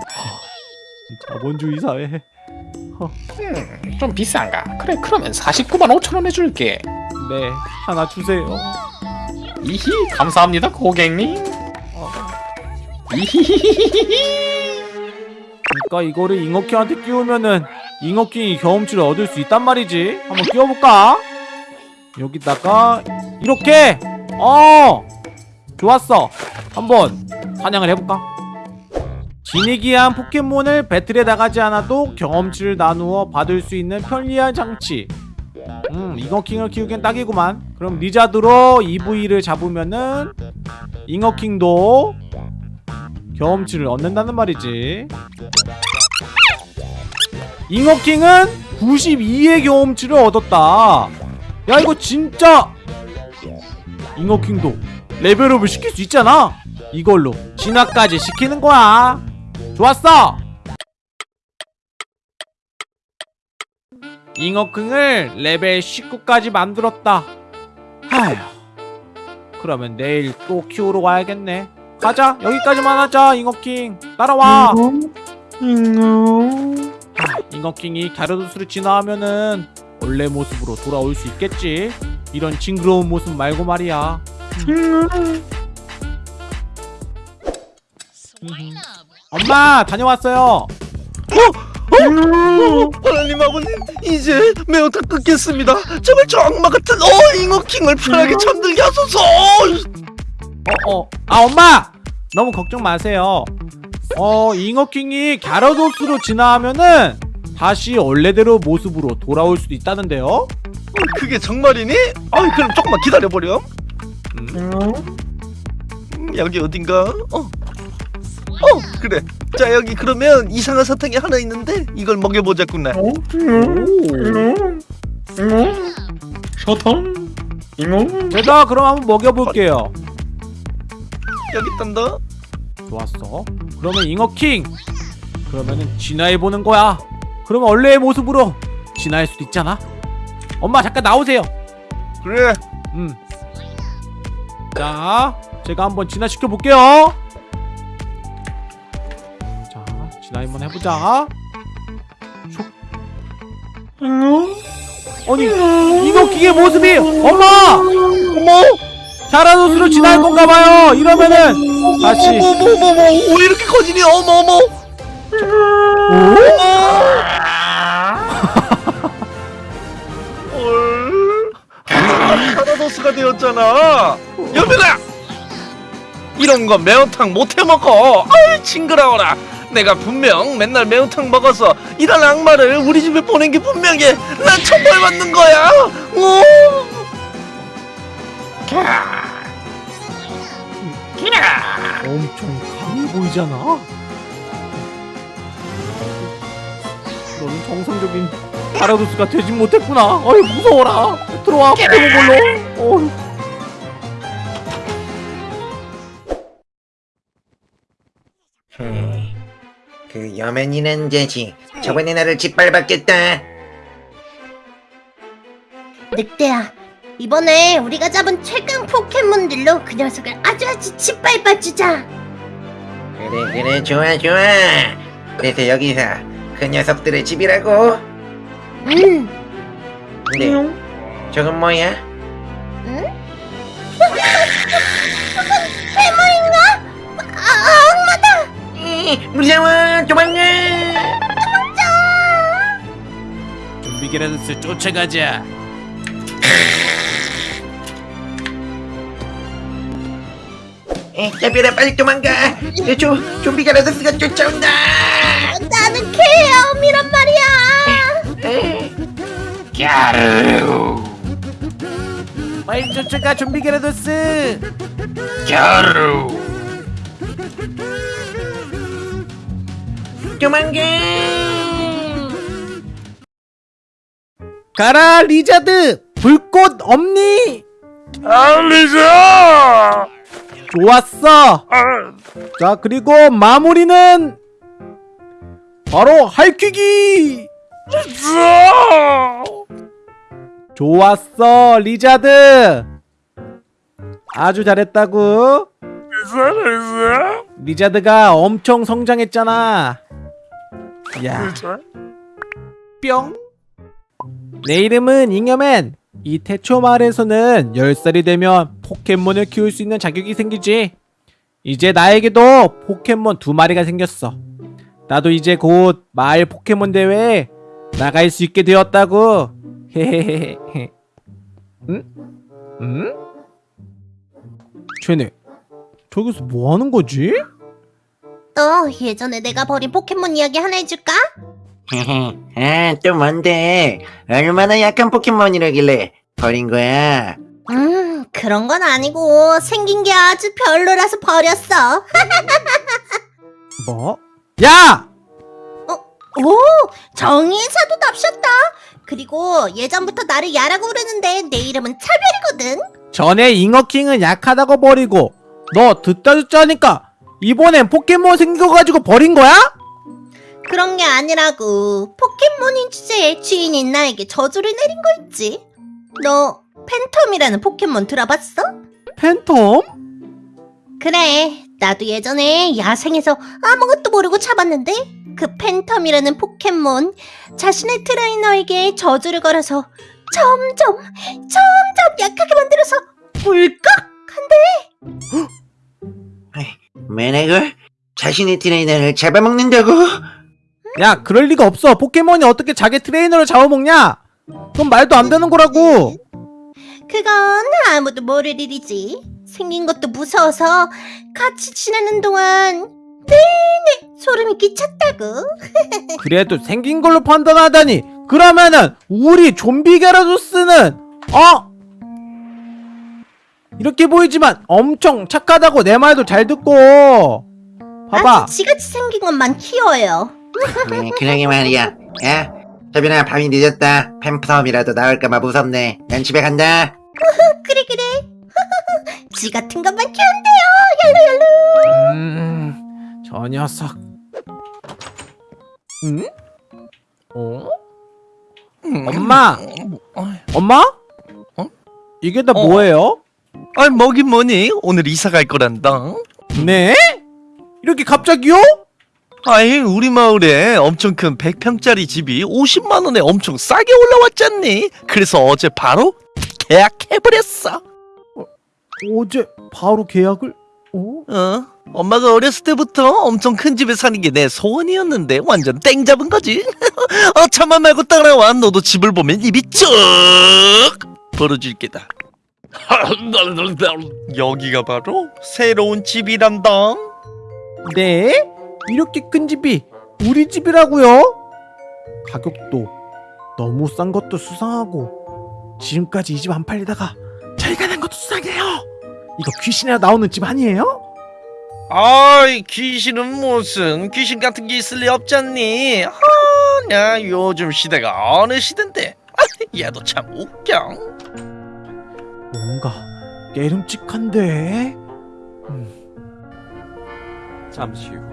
자본주의 사회 음, 좀 비싼가? 그래, 그러면 49만 5천 원 해줄게. 네 하나 주세요 이히 감사합니다, 고객님. 그러니까 이거를 잉어킹한테 끼우면은 잉어킹이 경험치를 얻을 수 있단 말이지 한번 끼워볼까? 여기다가 이렇게 어 좋았어 한번 사냥을 해볼까? 지니기한 포켓몬을 배틀에 나가지 않아도 경험치를 나누어 받을 수 있는 편리한 장치 음 잉어킹을 키우기엔 딱이구만. 그럼 리자드로 EV를 잡으면은 잉어킹도 경험치를 얻는다는 말이지. 잉어킹은 92의 경험치를 얻었다. 야 이거 진짜 잉어킹도 레벨업을 시킬 수 있잖아. 이걸로 진화까지 시키는 거야. 좋았어 잉어킹을 레벨 19까지 만들었다. 하휴 그러면 내일 또 키우러 와야겠네. 가자 여기까지만 하자 잉어킹 따라와. 하, 잉어킹이 갸라도스로 진화하면은 원래 모습으로 돌아올 수 있겠지. 이런 징그러운 모습 말고 말이야. 엄마 다녀왔어요. 하나님 아버님 이제 매운탕 끊겠습니다 제발 저 악마 같은 어 잉어킹을 편하게 잠들게 하소서 어, 어. 아 엄마 너무 걱정 마세요. 어 잉어킹이 갸러도스로 진화하면은 다시 원래대로 모습으로 돌아올 수도 있다는데요. 그게 정말이니? 아이 그럼 조금만 기다려보렴 음, 여기 어딘가? 어. 어 그래 자 여기 그러면 이상한 사탕이 하나 있는데 이걸 먹여보자꾸나 오. 사탕? 잉어? 제가 그럼 한번 먹여볼게요. 여기 있단다 좋았어. 그러면 잉어킹. 그러면은 진화해 보는 거야. 그러면 원래의 모습으로 진화할 수도 있잖아. 엄마 잠깐 나오세요. 그래 음. 자, 제가 한번 진화시켜 볼게요. 자, 진화 한번 해보자. 슉. 아니, 잉어킹의 모습이 엄마, 어머, 자라노스로 진화할 건가 봐요. 이러면은 다시. 어머머머머 왜 이렇게 커지니? 어머 어머. 헐 카라도스가 되었잖아. 여민아 이런 거 매운탕 못 해 먹어. 아이 징그러워라 내가 분명 맨날 매운탕 먹어서 이런 악마를 우리 집에 보낸 게 분명해 난 천벌 받는 거야 오. 엄청 강해 보이잖아. 너는 정상적인 파라도스가 되지 못했구나. 어이 무서워라. 들어와 포켓몬볼로. 어이. 그 여맨이는 자식 저번에 나를 짓밟았겠다. 늑대야 이번에 우리가 잡은 최강 포켓몬들로 그 녀석을 아주 아주 짓밟아주자. 그래 그래 좋아 좋아. 그래서 여기서 그 녀석들의 집이라고? 음 근데 저건 뭐야? 괴 무서워 도망가 좀비기라도스 쫓아가자. 에, 잡혀라 빨리 도망가. 에, 조, 좀비가 라더스가 쫓아온다. 나는 케어미란 말이야. 에, 갸루 빨리 쫓아가 좀비기라도스. 갸루 도망가 가라 리자드. 불꽃 없니? 알리자 좋았어. 자 그리고 마무리는 바로 할퀴기. 좋았어 리자드. 아주 잘했다고. 리자드가 엄청 성장했잖아. 야. 뿅. 내 이름은 잉여맨. 이 태초 마을에서는 10살이 되면 포켓몬을 키울 수 있는 자격이 생기지. 이제 나에게도 포켓몬 두 마리가 생겼어. 나도 이제 곧 마을 포켓몬 대회에 나갈 수 있게 되었다고. 헤헤헤헤. 응? 응? 쟤네 저기서 뭐 하는 거지? 또 예전에 내가 버린 포켓몬 이야기 하나 해줄까? 아 또 뭔데 얼마나 약한 포켓몬이라길래 버린 거야 음 그런 건 아니고 생긴 게 아주 별로라서 버렸어 뭐? 야! 오 정의사도 납셨다 그리고 예전부터 나를 야라고 부르는데 내 이름은 차별이거든 전에 잉어킹은 약하다고 버리고 너 듣자 듣자 하니까 이번엔 포켓몬 생겨가지고 버린 거야? 그런 게 아니라고 포켓몬인 주제에 주인인 나에게 저주를 내린 거 있지 너 팬텀이라는 포켓몬 들어봤어? 팬텀? 그래 나도 예전에 야생에서 아무것도 모르고 잡았는데 그 팬텀이라는 포켓몬 자신의 트레이너에게 저주를 걸어서 점점 점점 약하게 만들어서 울컥한데 매너걸? 자신의 트레이너를 잡아먹는다고? 야 그럴 리가 없어. 포켓몬이 어떻게 자기 트레이너를 잡아먹냐? 그건 말도 안 되는 거라고. 그건 아무도 모를 일이지. 생긴 것도 무서워서 같이 지내는 동안 내내 소름이 끼쳤다고. 그래도 생긴 걸로 판단하다니. 그러면은 우리 좀비 게라도스는 어? 이렇게 보이지만 엄청 착하다고 내 말도 잘 듣고 봐봐 아주 지같이 생긴 것만 키워요 네, 그러게 말이야. 야, 서빈아, 밤이 늦었다. 팬텀이라도 나올까봐 무섭네. 난 집에 간다. 그래 그래 지 같은 것만 키운대요 음, 저 녀석 응? 어? 엄마 엄마? 어? 이게 다 어. 뭐예요? 아이 뭐긴 뭐니 오늘 이사 갈 거란다 네? 이렇게 갑자기요? 아이 우리 마을에 엄청 큰 100평짜리 집이 50만원에 엄청 싸게 올라왔잖니 그래서 어제 바로 계약해버렸어 어제 바로 계약을? 어? 어? 엄마가 어렸을 때부터 엄청 큰 집에 사는 게 내 소원이었는데 완전 땡 잡은 거지 어 참아 말고 따라와 너도 집을 보면 입이 쭉 벌어질 게다 여기가 바로 새로운 집이란다 네? 이렇게 큰 집이 우리 집이라고요? 가격도 너무 싼 것도 수상하고 지금까지 이 집 안 팔리다가 저희가 낸 것도 수상해요 이거 귀신이라 나오는 집 아니에요? 아이 귀신은 무슨 귀신 같은 게 있을 리 없잖니 아냐 요즘 시대가 어느 시대인데 아, 얘도 참 웃겨 뭔가 깨름직한데 잠시 후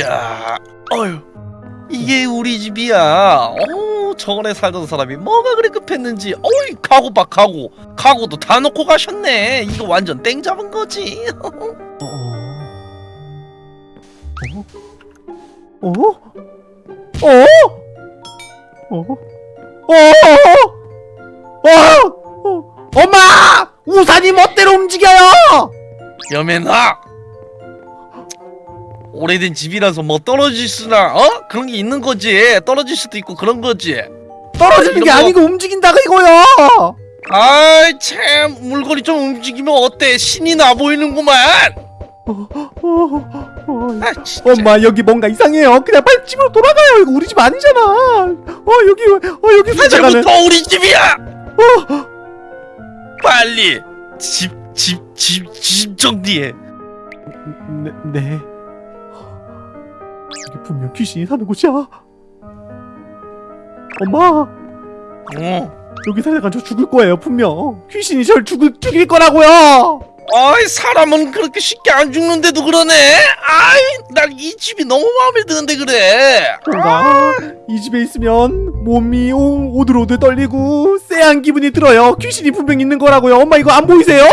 야, 어휴, 이게 우리 집이야. 어, 저번에 살던 사람이 뭐가 그리 급했는지, 어이, 가구 봐, 가구. 가구도 다 놓고 가셨네. 이거 완전 땡 잡은 거지. 어? 어? 어? 어? 어? 어? 어? 엄마! 우산이 멋대로 움직여요! 여매나! 오래된 집이라서 뭐 떨어질 수나, 어? 그런 게 있는 거지. 떨어질 수도 있고 그런 거지. 떨어지는 게 거- 아니고 움직인다가 이거요! 아이, 참, 물건이 좀 움직이면 어때? 신이 나 보이는구만! 어, 어, 아, 진짜. 엄마 여기 뭔가 이상해요. 그냥 빨리 집으로 돌아가요. 이거 우리 집 아니잖아. 어 여기 어 여기 이제부터 우리 집이야! 빨리 집, 집, 집, 집 정리해. 네, 네. 여기 분명 귀신이 사는 곳이야. 엄마 어. 여기 살다가 저 죽을 거예요 분명. 귀신이 절 죽을 죽일 거라고요. 아이 사람은 그렇게 쉽게 안 죽는데도 그러네. 아이 난 이 집이 너무 마음에 드는데 그래. 뭔가 이 집에 있으면 몸이 오, 오들오들 떨리고 쎄한 기분이 들어요. 귀신이 분명 있는 거라고요. 엄마 이거 안 보이세요?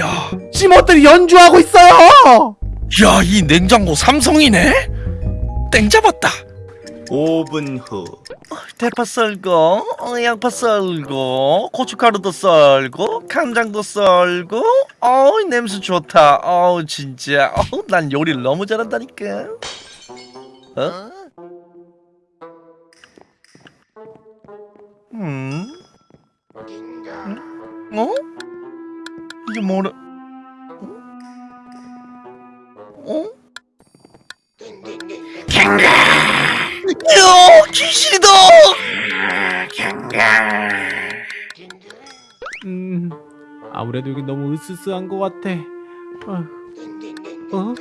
야, 심어들이 연주하고 있어요. 야 이 냉장고 삼성이네. 땡 잡았다. 5분 후 대파 썰고, 어, 양파 썰고, 고춧가루도 썰고, 간장도 썰고. 어우 냄새 좋다. 어우 진짜. 어우 난 요리를 너무 잘한다니까. 어? 음? 응? 어? 이게 뭐라? 어? 어? 야, 귀신이다! 음, 아무래도 여기 너무 으스스한 것 같아. 어? 어?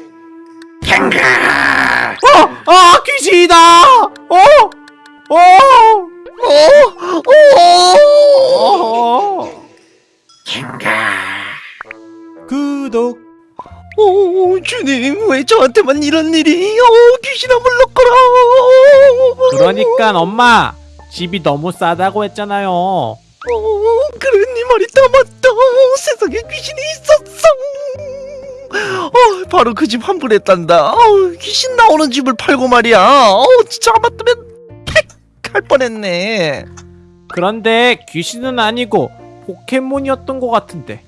어! 아, 귀신이다! 어? 어? 어? 어? 어? 구독. 오, 주님, 왜 저한테만 이런 일이? 어, 귀신아 물러거라! 그러니까 엄마 집이 너무 싸다고 했잖아요. 어, 그래, 네 말이 다 맞다. 세상에 귀신이 있었어. 어, 바로 그 집 환불했단다. 아우 귀신 나오는 집을 팔고 말이야. 어우 진짜 안 맞으면 팩할 뻔했네. 그런데 귀신은 아니고 포켓몬이었던 것 같은데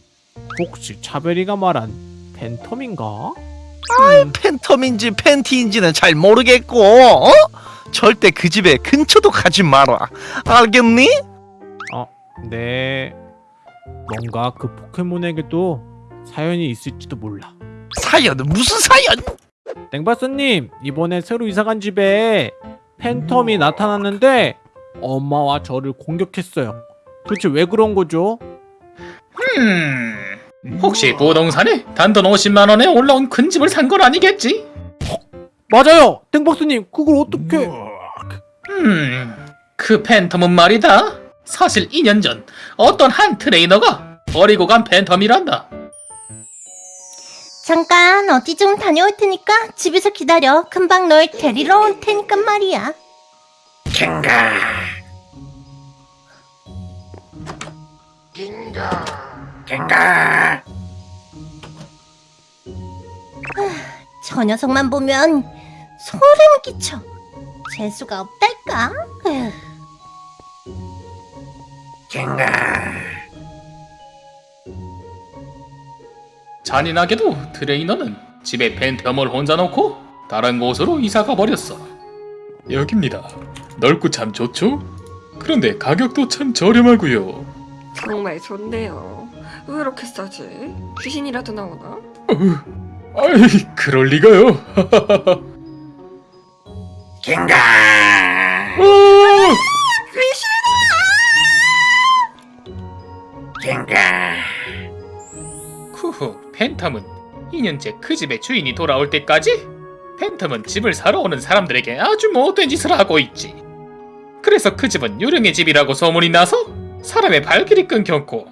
혹시 차별이가 말한 팬텀인가? 음, 팬텀인지 팬티인지는 잘 모르겠고 어? 절대 그 집에 근처도 가지 마라. 알겠니? 네 뭔가 그 포켓몬에게도 사연이 있을지도 몰라 사연은 무슨 사연? 땡바스님 이번에 새로 이사간 집에 팬텀이 나타났는데 엄마와 저를 공격했어요 도대체 왜 그런 거죠? 음... 혹시 부동산에 단돈 50만 원에 올라온 큰 집을 산 건 아니겠지? 맞아요 땡박스님 그걸 어떻게 음... 그 팬텀은 말이다. 사실 2년 전 어떤 한 트레이너가 버리고 간 팬텀이란다. 잠깐 어디 좀 다녀올 테니까 집에서 기다려. 금방 널 데리러 올 테니까 말이야. 갱가 갱가 저 녀석만 보면 소름 끼쳐. 재수가 없달까? 갱가 잔인하게도 트레이너는 집에 팬텀을 혼자 놓고 다른 곳으로 이사가 버렸어. 여깁니다. 넓고 참 좋죠? 그런데 가격도 참 저렴하고요. 정말 좋네요. 왜 이렇게 싸지? 귀신이라도 나오나? 아이, 그럴 리가요. 갱가 갱가 후후, 팬텀은 2년째 그 집의 주인이 돌아올 때까지 팬텀은 집을 사러 오는 사람들에게 아주 못된 짓을 하고 있지. 그래서 그 집은 유령의 집이라고 소문이 나서 사람의 발길이 끊겼고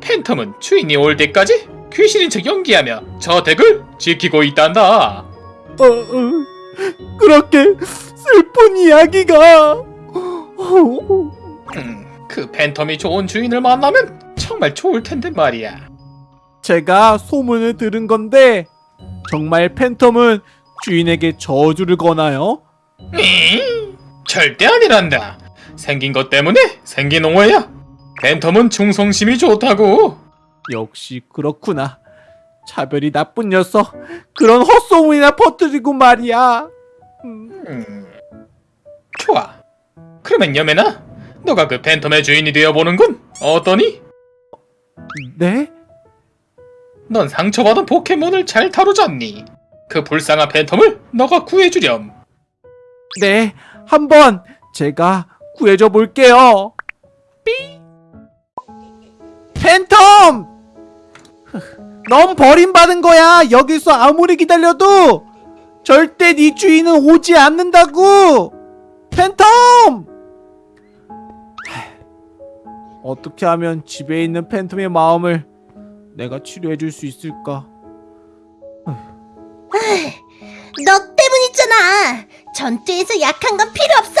팬텀은 주인이 올 때까지 귀신인 척 연기하며 저 댁을 지키고 있단다. 어, 어, 그렇게 슬픈 이야기가 어, 음, 그 팬텀이 좋은 주인을 만나면 정말 좋을 텐데 말이야. 제가 소문을 들은 건데 정말 팬텀은 주인에게 저주를 거나요? 잉? 절대 아니란다. 생긴 것 때문에 생긴 오해야. 팬텀은 충성심이 좋다고. 역시 그렇구나 차별이 나쁜 녀석 그런 헛소문이나 퍼뜨리고 말이야 음, 음, 좋아. 그러면 여매나, 너가 그 팬텀의 주인이 되어보는군. 어떠니? 네? 넌 상처받은 포켓몬을 잘 다루잖니. 그 불쌍한 팬텀을 너가 구해주렴. 네 한번 제가 구해줘 볼게요 삐 넌 버림받은 거야. 여기서 아무리 기다려도 절대 네 주인은 오지 않는다고. 팬텀! 하, 어떻게 하면 집에 있는 팬텀의 마음을 내가 치료해 줄 수 있을까? 너 때문이잖아. 전투에서 약한 건 필요 없어.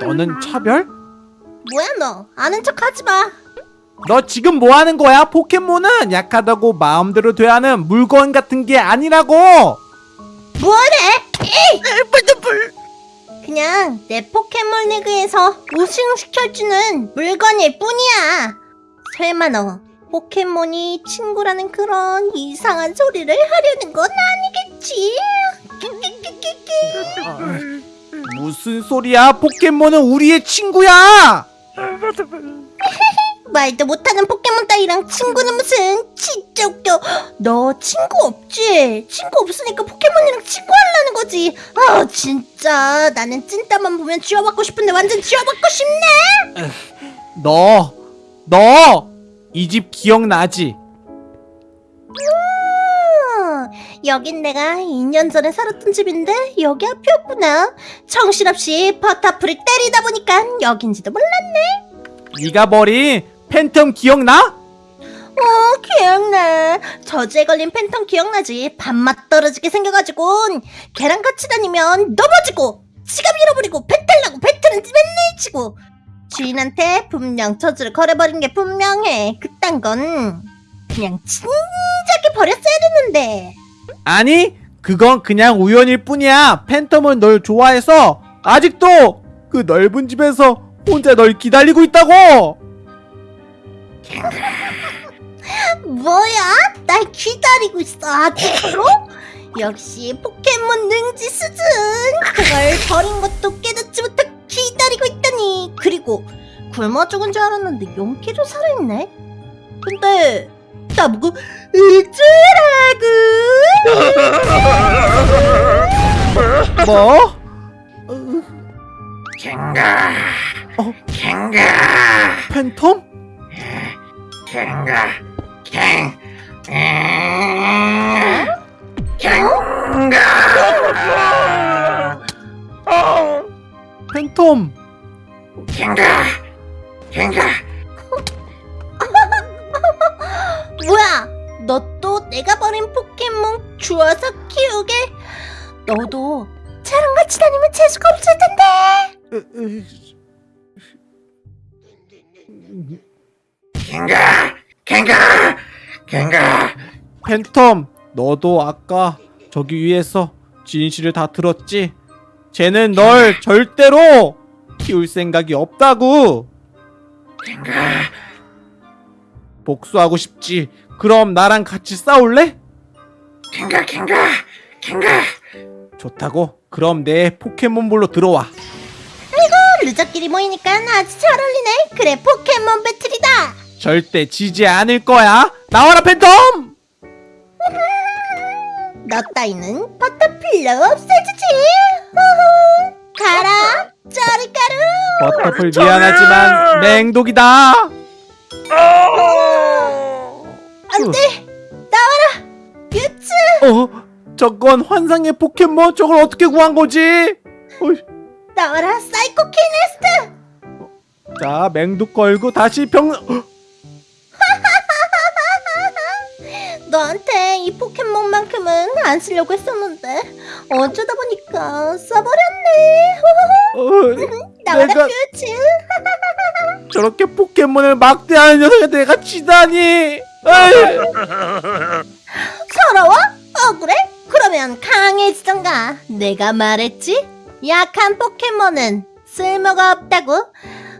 너는 차별? 뭐야 너? 아는 척 하지 마. 너 지금 뭐 하는 거야? 포켓몬은 약하다고 마음대로 대하는 물건 같은 게 아니라고! 뭐래? 에이! 그냥 내 포켓몬 리그에서 우승시켜주는 물건일 뿐이야. 설마 너 포켓몬이 친구라는 그런 이상한 소리를 하려는 건 아니겠지? 무슨 소리야? 포켓몬은 우리의 친구야! 말도 못하는 포켓몬 따위랑 친구는 무슨 진짜 웃겨 너 친구 없지? 친구 없으니까 포켓몬이랑 친구 하려는 거지 아 진짜 나는 찐따만 보면 쥐어받고 싶은데 완전 쥐어받고 싶네 너, 너! 이 집 기억나지? 어, 여긴 내가 2년 전에 살았던 집인데 여기 앞이었구나 정신없이 버터풀을 때리다 보니까 여긴지도 몰랐네 네가 버린 팬텀 기억나? 어 기억나 저주에 걸린 팬텀 기억나지 밥맛 떨어지게 생겨가지고 계란같이 다니면 넘어지고 지갑 잃어버리고 배탈 나고 배틀은 맨날 치고 주인한테 분명 저주를 걸어버린 게 분명해. 그딴 건 그냥 진작에 버렸어야 됐는데. 아니 그건 그냥 우연일 뿐이야. 팬텀은 널 좋아해서 아직도 그 넓은 집에서 혼자 널 기다리고 있다고! 뭐야? 날 기다리고 있어 아직도? 역시 포켓몬 능지 수준! 그걸 버린 것도 깨닫지 못하고 기다리고 있다니. 그리고 굶어 죽은 줄 알았는데 용기로 살아있네? 근데 나보고 어쩌라고. 뭐? 갱가. 어? 갱가. 팬텀? 갱가. 갱 음, 갱가. 팬텀. 갱가. 갱가 뭐야 너 또 내가 버린 포켓몬 주워서 키우게? 너도 쟤랑 같이 다니면 재수가 없을 텐데. 갱가 갱가 갱가. 팬텀 너도 아까 저기 위에서 진실을 다 들었지? 쟤는 널 절대로 키울 생각이 없다고. 갱가 복수하고 싶지. 그럼 나랑 같이 싸울래? 갱가 갱가 갱가. 좋다고? 그럼 내 포켓몬볼로 들어와. 루저끼리 모이니까 아주 잘 어울리네. 그래 포켓몬 배틀이다. 절대 지지 않을 거야. 나와라 팬텀! 너 따위는 버터 필요 없애주지. 후후. 가라 짜리가루. 버터풀 미안하지만 맹독이다 안돼! 나와라! 유츠! 어? 저건 환상의 포켓몬? 저걸 어떻게 구한 거지? 어이, 나와라 사이코 키네스트! 자 맹독 걸고 다시 병 너한테 이 포켓몬만큼은 안 쓰려고 했었는데 어쩌다 보니까 써버렸네. 어, 나와라 내가- 퓨즈 저렇게 포켓몬을 막대하는 녀석에 내가 에이. 서러워? 억울해? 그러면 강해지던가 내가 말했지? 약한 포켓몬은 쓸모가 없다고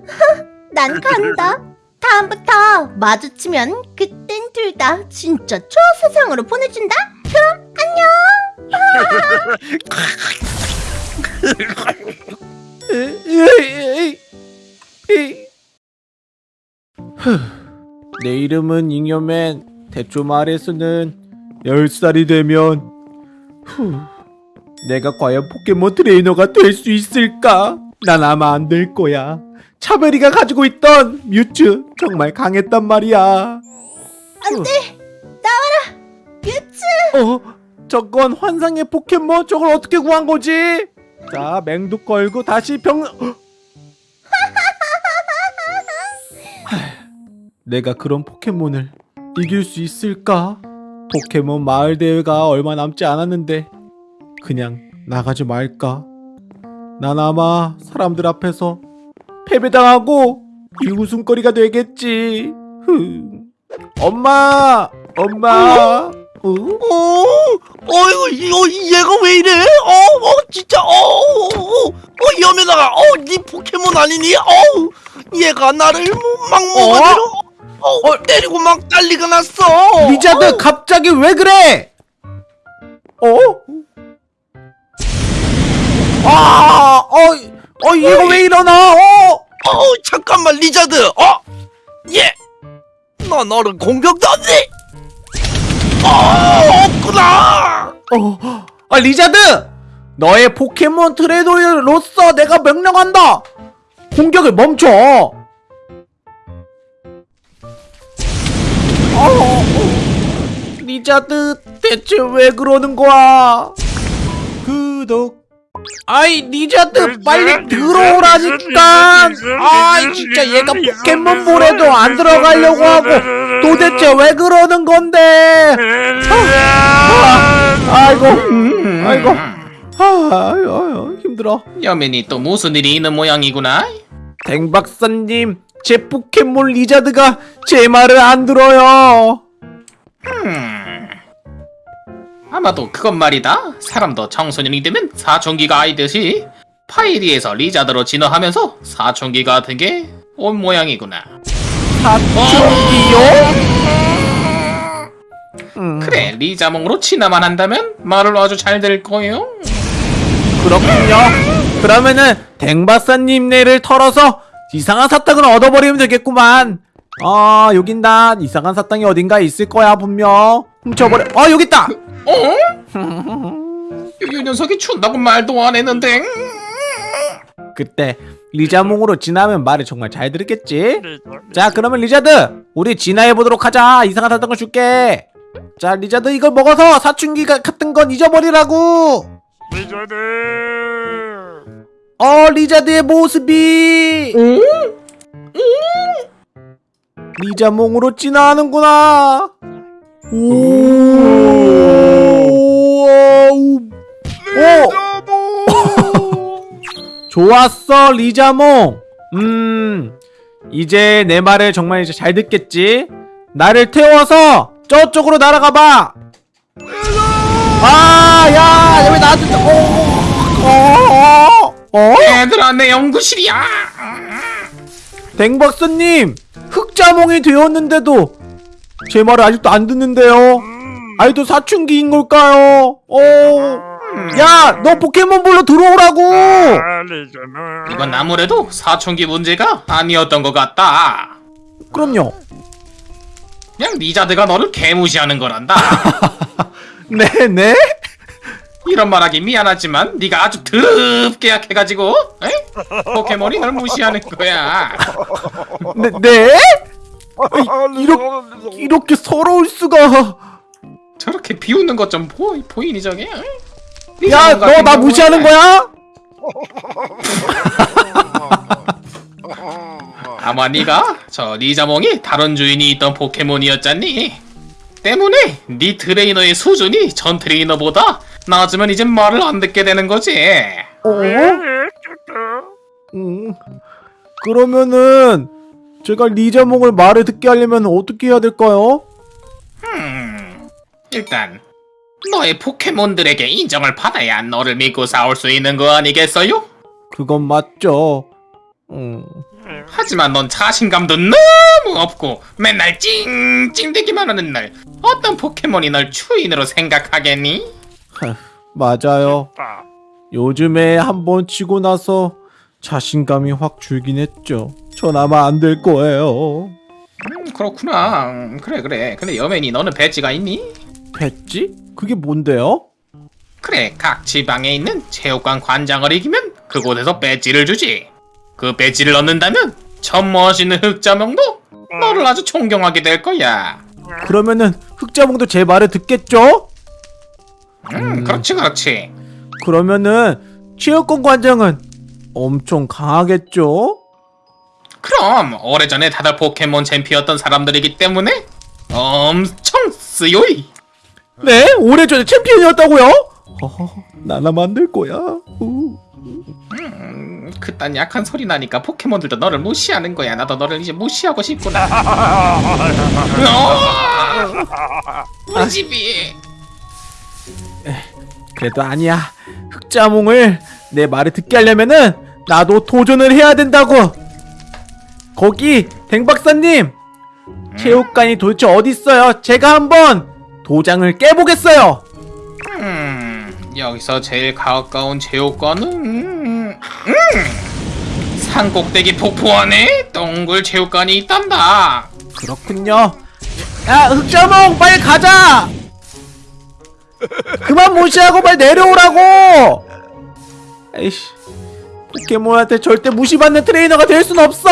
난 간다 다음부터 마주치면 그땐 둘 다 진짜 초세상으로 보내준다 그럼 에이. 후, 내 이름은 잉여맨 대충 말해서는 10살이 되면 후, 내가 과연 포켓몬 트레이너가 될 수 있을까? 난 아마 안 될 거야 차베리가 가지고 있던 뮤츠 정말 강했단 말이야 안돼 나와라 유츠 어? 저건 환상의 포켓몬 저걸 어떻게 구한 거지? 자 맹독 걸고 다시 병 하, 내가 그런 포켓몬을 이길 수 있을까? 포켓몬 마을 대회가 얼마 남지 않았는데 그냥 나가지 말까? 난 아마 사람들 앞에서 패배당하고 비웃음거리가 되겠지. 흐. 엄마, 엄마. 어? 어, 어이구, 이거 얘가 왜 이래? 어, 어, 진짜, 어, 어, 어, 어, 여매다가, 어, 네 포켓몬 아니니? 어, 얘가 나를 막 먹어대로, 어, 때리고 막 난리가 났어. 리자드 갑자기 왜 그래? 어? 아, 어, 어, 이거 왜 일어나? 어? 어, 잠깐만, 리자드, 어, 얘, 너 너를 공격도 안 돼. 어, 없구나. 어, 아, 리자드! 너의 포켓몬 트레이너로서 내가 명령한다! 공격을 멈춰! 어, 리자드, 대체 왜 그러는 거야? 구독. 아이, 리자드, 빨리 들어오라니까! 아이, 진짜 얘가 포켓몬 볼에도 안 들어가려고 하고, 도대체 왜 그러는 건데? 아, 아이고, 아이고, 아, 아유, 아유, 힘들어. 여맨이 또 무슨 일이 있는 모양이구나 댕 박사님, 제 포켓몬 리자드가 제 말을 안 들어요. 음. 아마도 그건 말이다. 사람도 청소년이 되면 사춘기가 오듯이 파이리에서 리자드로 진화하면서 사춘기 같은 게 온 모양이구나. 사춘기요? 음, 그래, 리자몽으로 진화만 한다면 말을 아주 잘 될 거예요. 그렇군요. 그러면은 댕 박사님 네를 털어서 이상한 사탕을 얻어버리면 되겠구만. 아, 여긴 다 이상한 사탕이 어딘가 있을 거야 분명. 훔쳐버려. 아, 여기 있다. 어? 이 녀석이 춘다고 말도 안 했는데. 그때 리자몽으로 진화하면 말을 정말 잘 들었겠지? 자 그러면 리자드 우리 진화해 보도록 하자 이상한 사탕을 줄게 자 리자드 이걸 먹어서 사춘기 가- 같은 건 잊어버리라고 리자드 어 리자드의 모습이. 리자몽으로 진화하는구나. 오. 오! 좋았어 리자몽. 음 이제 내 말을 정말 이제 잘 듣겠지? 나를 태워서 저쪽으로 날아가봐. 아야 왜 나한테 또- 어? 어? 어? 얘들아, 내 연구실이야. 댕박사님 흑자몽이 되었는데도 제 말을 아직도 안 듣는데요 아직도 사춘기인 걸까요 어? 야 너 포켓몬볼로 들어오라고 이건 아무래도 사춘기 문제가 아니었던 것 같다. 그럼요 그냥 리자드가 너를 개무시하는 거란다. 네네 이런 말하기 미안하지만 네가 아주 더럽게 약해가지고 에? 포켓몬이 널 무시하는 거야. 네? 네? 이렇게, 이렇게 서러울 수가 저렇게 비웃는 것 좀 보이 보이니 저게? 에? 야너 나 무시하는 거야? 아마 네가 저 리자몽이 다른 주인이 있던 포켓몬이었잖니. 때문에 네 트레이너의 수준이 전 트레이너보다 낮으면 이제 말을 안 듣게 되는 거지. 어? 음, 그러면은 제가 리자몽을 말을 듣게 하려면 어떻게 해야 될까요? 음, 일단 너의 포켓몬들에게 인정을 받아야 너를 믿고 싸울 수 있는 거 아니겠어요? 그건 맞죠 음, 하지만 넌 자신감도 너무 없고 맨날 찡찡대기만 하는 날 어떤 포켓몬이 널 주인으로 생각하겠니? 맞아요 요즘에 한 번 치고 나서 자신감이 확 줄긴 했죠 전 아마 안 될 거예요 음, 그렇구나. 음, 그래 그래. 근데 여맨이 너는 배지가 있니? 배지? 그게 뭔데요? 그래 각 지방에 있는 체육관 관장을 이기면 그곳에서 배지를 주지. 그 배지를 얻는다면 저 멋있는 흑자명도 너를 아주 존경하게 될 거야. 그러면은 흑자몽도 제 말을 듣겠죠? 음, 그렇지 그렇지. 그러면은 체육관 관장은 엄청 강하겠죠? 그럼 오래전에 다들 포켓몬 챔피였던 사람들이기 때문에 엄청 쓰요이. 네? 오래전에 챔피언이었다고요? 허허, 나나 만 들 거야. 우. 음, 그딴 약한 소리 나니까 포켓몬들도 너를 무시하는 거야. 나도 너를 이제 무시하고 싶구나. 어! 우리 집이. 그래도 아니야. 흑자몽을 내 말을 듣게 하려면은 나도 도전을 해야 된다고. 거기 댕박사님 체육관이 도대체 어디 있어요? 제가 한번 도장을 깨보겠어요. 음, 여기서 제일 가까운 체육관은 음, 음, 산꼭대기 폭포 안에 동굴 체육관이 있단다. 그렇군요. 야 흑자몽 빨리 가자. 그만 무시하고 빨리 내려오라고. 에이씨 포켓몬한테 절대 무시받는 트레이너가 될 순 없어.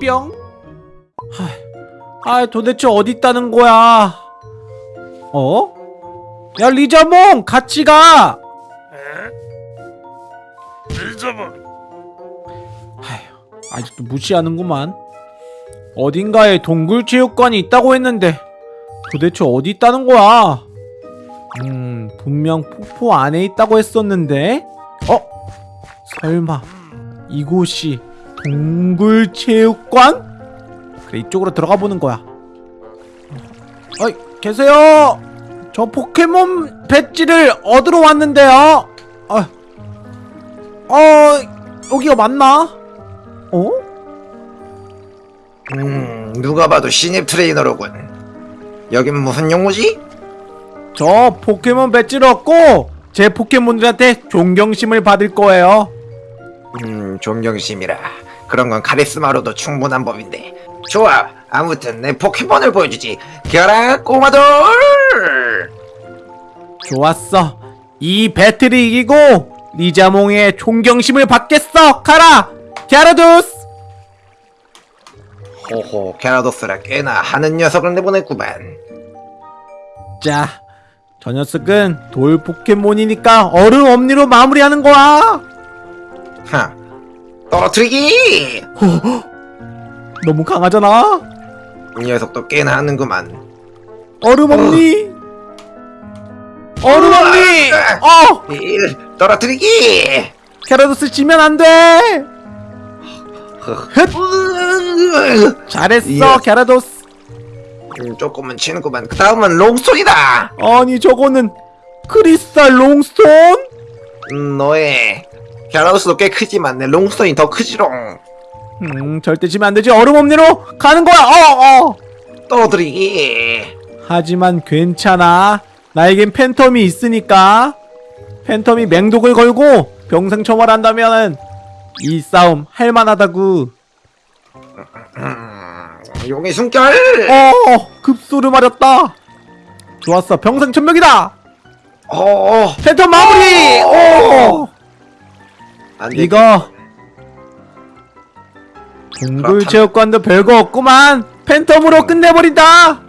뿅. 하, 아 도대체 어디 있다는 거야? 어? 야 리자몽 같이 가. 리자몽. 아직도 무시하는구만. 어딘가에 동굴체육관이 있다고 했는데 도대체 어디 있다는 거야? 음 분명 폭포 안에 있다고 했었는데 어? 설마 이곳이 동굴체육관? 그래 이쪽으로 들어가 보는 거야 어이 계세요 저 포켓몬 배지를 얻으러 왔는데요 어, 어 여기가 맞나? 어? 음, 누가 봐도 신입 트레이너로군. 여긴 무슨 용무지? 저 포켓몬 배지를 얻고 제 포켓몬들한테 존경심을 받을 거예요 음, 존경심이라. 그런 건 카리스마로도 충분한 법인데. 좋아. 아무튼 내 포켓몬을 보여주지. 겨라 꼬마돌! 좋았어. 이 배틀을 이기고 리자몽의 존경심을 받겠어. 가라, 갸라두스. 호호, 게라도스라 꽤나 하는 녀석을 내보냈구만. 자, 저 녀석은 돌 포켓몬이니까 얼음 엄니로 마무리하는 거야. 하, 떨어뜨리기! 너무 강하잖아. 이 녀석도 꽤나 하는구만. 얼음 엄니. 얼음 엄니. 어, 일, 떨어뜨리기! 갸라도스 지면 안 돼. 잘했어. 갸라도스. 음, 조금은 치는구만. 그 다음은 롱스톤이다! 아니 저거는 크리스탈 롱스톤? 음, 너의 갸라도스도 꽤 크지만 내 롱스톤이 더 크지롱. 음, 절대 지면 안 되지. 얼음 엄니로 가는 거야. 어, 어. 떨어뜨리기! 하지만 괜찮아. 나에겐 팬텀이 있으니까. 팬텀이 맹독을 걸고 병생 처벌한다면은 이 싸움 할만하다구. 음, 용의 숨결! 어, 급소를 맞았다. 좋았어. 병생 천명이다. 어, 어, 팬텀 마무리. 오. 안 돼. 이거 동굴체육관도 별거 없구만. 팬텀으로 끝내버린다.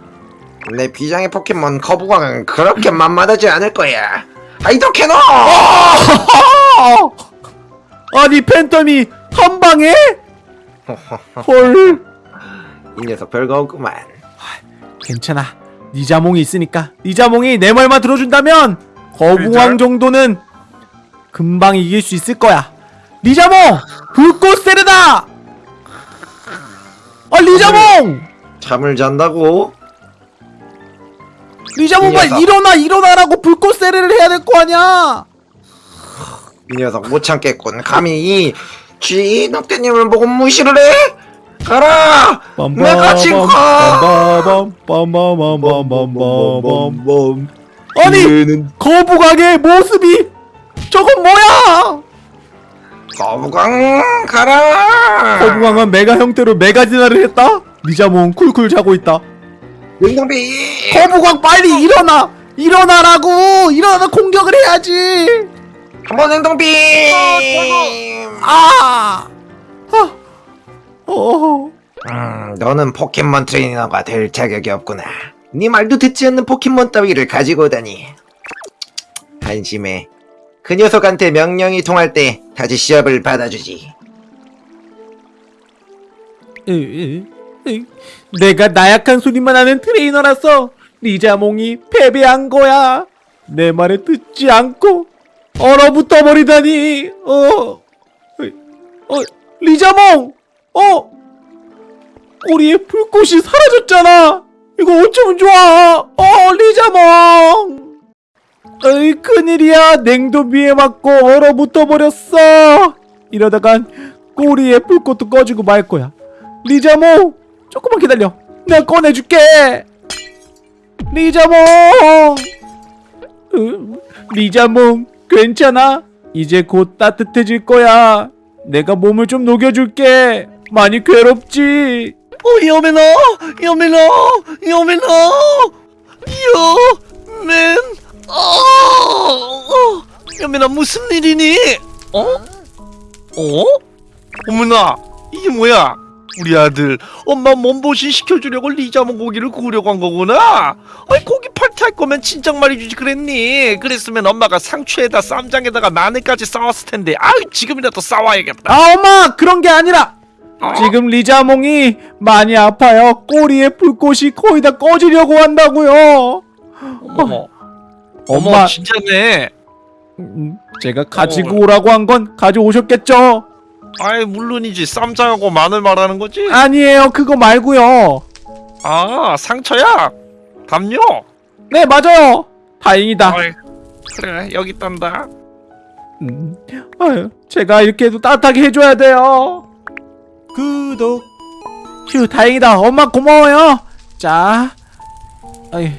내 비장의 포켓몬 거부광은 그렇게 만만하지 않을 거야. 하이도캐노! 어! 아니 팬텀이 한 방에? 헐. 이 녀석 별거 없구만. 괜찮아. 니 자몽이 있으니까 니 자몽이 내 말만 들어준다면 거부왕 정도는 금방 이길 수 있을 거야. 리자몽 불꽃 세르다. 아 리자몽 잠을 잔다고? 리자몽 이 빨리 녀석. 일어나 일어나라고 불꽃 세르를 해야 될 거 아니야. 이 녀석 못 참겠군. 감히 이 쥐넉대님을 보고 무시를 해? 가라! 내 같이 가! 아니! 거북왕의 모습이 저건 뭐야! 거북왕 가라! 거북왕은 메가 형태로 메가 진화를 했다? 리자몽 쿨쿨 자고 있다 냉동빔! 거북왕 빨리 일어나! 일어나라고! 일어나 공격을 해야지! 한번 냉동빔! 아! 아! 어, 음, 너는 포켓몬 트레이너가 될 자격이 없구나. 네 말도 듣지 않는 포켓몬 따위를 가지고 오다니. 한심해. 그 녀석한테 명령이 통할 때 다시 시합을 받아주지. 으, 으, 으. 내가 나약한 소리만 하는 트레이너라서 리자몽이 패배한 거야. 내 말을 듣지 않고 얼어붙어 버리다니. 어, 어, 리자몽, 어, 꼬리에 불꽃이 사라졌잖아. 이거 어쩌면 좋아. 어, 리자몽. 어이 큰일이야. 냉동비에 맞고 얼어붙어 버렸어. 이러다간 꼬리에 불꽃도 꺼지고 말 거야. 리자몽 조금만 기다려 내가 꺼내줄게 리자몽 으, 리자몽 괜찮아 이제 곧 따뜻해질 거야 내가 몸을 좀 녹여줄게 많이 괴롭지 어, 여매나, 여매나, 여매나, 여맨, 어, 어, 여매나 무슨 일이니? 어? 어? 어머나, 이게 뭐야? 우리 아들 엄마 몸보신 시켜주려고 리자몽 고기를 구우려고 한 거구나. 아이 고기 파티할 거면 친정 말해주지 그랬니? 그랬으면 엄마가 상추에다 쌈장에다가 마늘까지 싸웠을 텐데. 아유 지금이라도 싸워야겠다. 아 엄마 그런 게 아니라 어? 지금 리자몽이 많이 아파요. 꼬리에 불꽃이 거의 다 꺼지려고 한다고요. 어머, 어머. 엄마 진짜네. 음, 제가 가지고 오라고 한 건 가져오셨겠죠? 아이 물론이지. 쌈장하고 마늘 말하는 거지? 아니에요. 그거 말고요. 아 상처야? 담요? 네 맞아요. 다행이다. 어이, 그래 여기 있단다. 음, 아유, 제가 이렇게 해도 따뜻하게 해줘야 돼요 구독 휴 다행이다 엄마 고마워요 자 아이,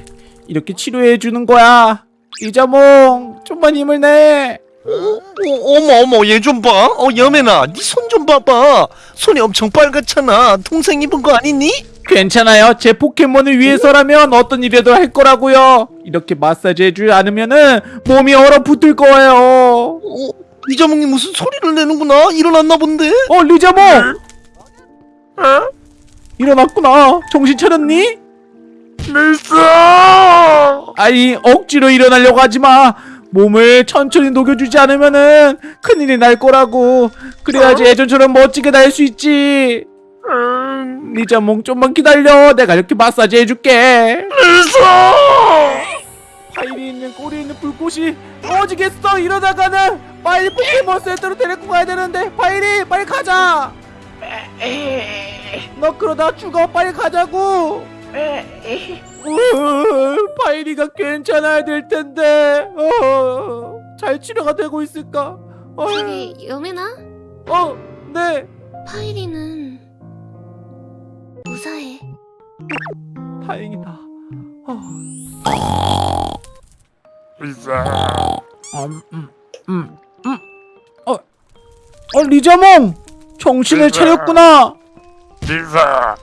이렇게 치료해 주는 거야 이자몽 좀만 힘을 내 어, 어 머 어머 얘 좀 봐. 어 여매나 네 손 좀 봐봐. 손이 엄청 빨갛잖아. 동생 입은 거 아니니? 괜찮아요 제 포켓몬을 위해서라면 어떤 일이라도 할 거라고요 이렇게 마사지 해주지 않으면은 몸이 얼어붙을 거예요 어, 이자몽이 무슨 소리를 내는구나. 일어났나 본데. 어 리자몽 일어났구나. 정신 차렸니? 밀사. 아니 억지로 일어나려고 하지마. 몸을 천천히 녹여주지 않으면은 큰일이 날 거라고. 그래야지 예전처럼 멋지게 날 수 있지. 리자몽 좀만 기다려. 내가 이렇게 마사지 해줄게. 밀사. 파일이 있는 꼬리 있는 불꽃이 꺼지겠어. 이러다가는 빨리 포켓몬 센터로 데리고 가야 되는데. 파일이 빨리 가자 너 그러다 죽어 빨리 가자고 으, 파이리가 괜찮아야 될 텐데 어, 잘 치료가 되고 있을까 어, 저기 여매나? 어, 네 파이리는 무사해. 다행이다 어. 밀사. 음, 음, 음, 음. 어, 어 리자몽 정신을 차렸구나 밀사.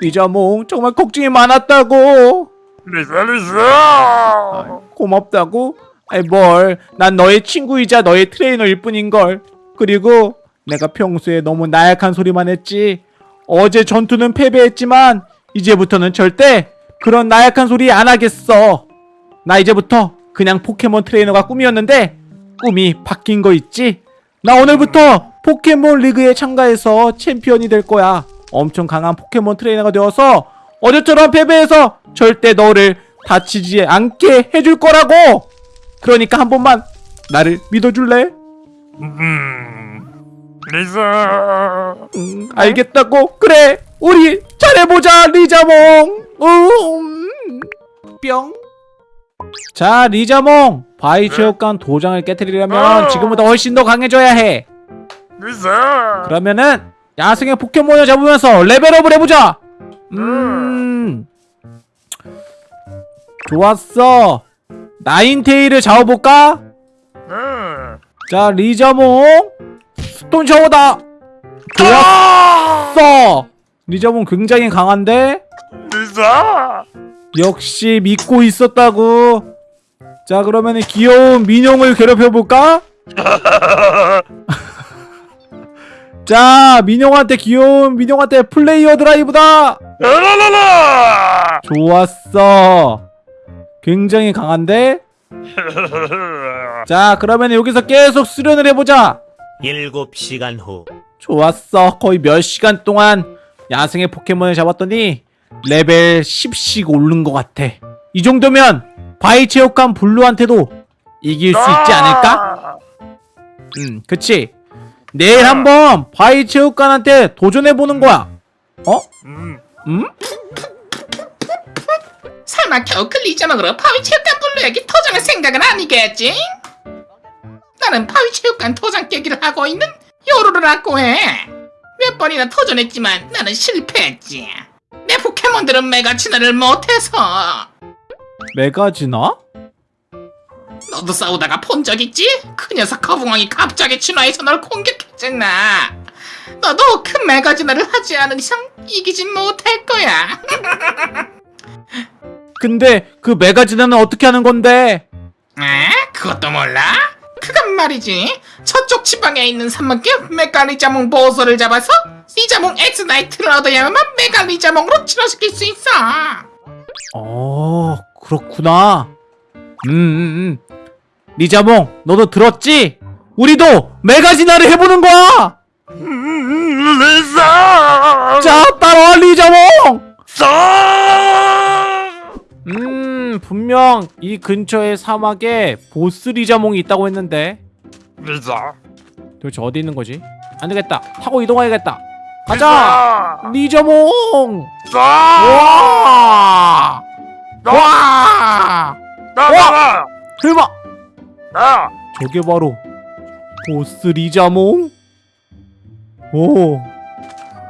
리자몽 정말 걱정이 많았다고 밀사 밀사. 고맙다고? 아이 뭘 난 너의 친구이자 너의 트레이너일 뿐인걸 그리고 내가 평소에 너무 나약한 소리만 했지 어제 전투는 패배했지만 이제부터는 절대 그런 나약한 소리 안 하겠어 나 이제부터 그냥 포켓몬 트레이너가 꿈이었는데 꿈이 바뀐 거 있지? 나 오늘부터 포켓몬 리그에 참가해서 챔피언이 될 거야 엄청 강한 포켓몬 트레이너가 되어서 어제처럼 패배해서 절대 너를 다치지 않게 해줄 거라고 그러니까 한 번만 나를 믿어줄래? 음. 밀사. 음, 알겠다고 그래 우리 잘해보자 리자몽 음, 뿅. 자 리자몽! 바이체육관 도장을 깨뜨리려면 지금보다 훨씬 더 강해져야 해. 그러면은 야생의 포켓몬을 잡으면서 레벨업을 해보자! 음. 좋았어. 나인테일을 잡아볼까? 음. 자 리자몽! 스톤 샤워다! 좋았어! 리자몽 굉장히 강한데? 밀사. 역시 믿고 있었다고. 자 그러면 귀여운 미뇽을 괴롭혀볼까? 자 미뇽한테 귀여운 미뇽한테 플레어 드라이브다! 라라라라. 좋았어. 굉장히 강한데? 자 그러면 여기서 계속 수련을 해보자. 일곱 시간 후. 좋았어. 거의 몇 시간 동안 야생의 포켓몬을 잡았더니 레벨 10씩 오른 것 같아 이 정도면 바위 체육관 블루한테도 이길 수 있지 않을까? 음 그치 내일 한번 바위 체육관한테 도전해보는 거야 어? 음. 음? 설마 겨우 그 리자몽으로 파위체육관 블루에게 도전할 생각은 아니겠지? 나는 파위체육관 도전 깨기를 하고 있는 요루루라고 해. 몇 번이나 도전했지만 나는 실패했지. 내 포켓몬들은 메가 진화를 못해서. 메가지나? 너도 싸우다가 본 적 있지? 그 녀석 거북왕이 갑자기 진화해서 널 공격했잖아. 너도 그 메가 진화를 하지 않은 이상 이기진 못할 거야. 근데 그 메가 진화는 어떻게 하는 건데? 에? 그것도 몰라? 그건 말이지 저쪽 지방에 있는 산맥의 메가리자몽 보호소를 잡아서 리자몽 엑스 나이트를 얻어야만 메가리자몽으로 진화시킬 수 있어 어 그렇구나 음, 음, 음. 리자몽 너도 들었지? 우리도 메가지나를 해보는 거야 음. 자 따라와 리자몽 자. 음 분명 이 근처에 사막에 보스 리자몽이 있다고 했는데 밀사. 도대체 어디 있는 거지? 안 되겠다. 타고 이동해야겠다. 가자! 리저몽! 와! 와! 와! 대박! 저게 바로 보스 리자몽? 오,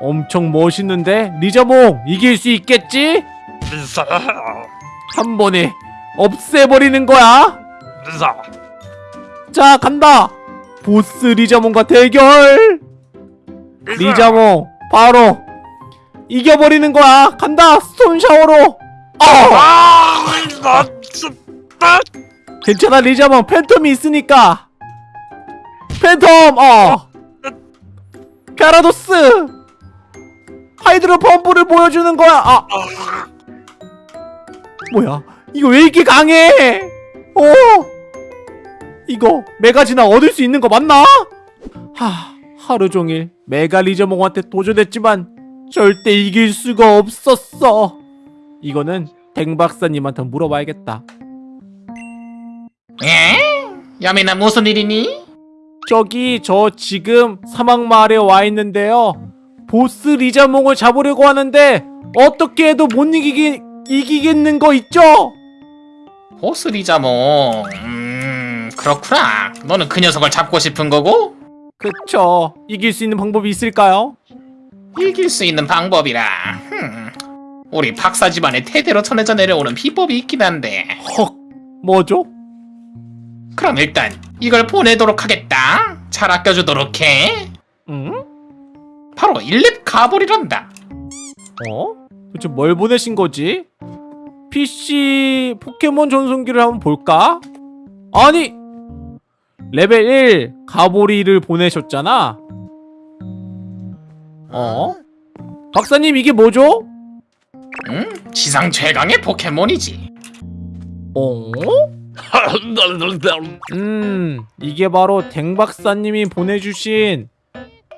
엄청 멋있는데? 리자몽, 이길 수 있겠지? 한 번에 없애버리는 거야? 자, 간다! 보스 리자몽과 대결! 리자몽, 바로 이겨버리는 거야! 간다! 손 샤워로! 어! 괜찮아, 리자몽. 팬텀이 있으니까! 팬텀, 어! 갸라도스! 하이드로 펌프를 보여주는 거야! 아! 뭐야? 이거 왜 이렇게 강해? 어? 이거 메가 진화 얻을 수 있는 거 맞나? 하, 하루 종일 메가 리자몽한테 도전했지만 절대 이길 수가 없었어. 이거는 댕 박사님한테 물어봐야겠다. 에? 야미나 무슨 일이니? 저기 저 지금 사막 마을에 와 있는데요. 보스 리자몽을 잡으려고 하는데 어떻게 해도 못 이기기 이기겠는 거 있죠? 보스 리자몽 음 그렇구나 너는 그 녀석을 잡고 싶은 거고? 그쵸. 이길 수 있는 방법이 있을까요? 이길 수 있는 방법이라 흠. 우리 박사 집안에 태대로 전해져 내려오는 비법이 있긴 한데 헉, 뭐죠? 그럼 일단 이걸 보내도록 하겠다 잘 아껴주도록 해 응? 바로 1렙 가볼이란다 어? 도대체 뭘 보내신 거지? PC 포켓몬 전송기를 한번 볼까? 아니! 레벨 1 가보리를 보내셨잖아? 어? 박사님 이게 뭐죠? 응? 지상 최강의 포켓몬이지 어? 음, 이게 바로 댕박사님이 보내주신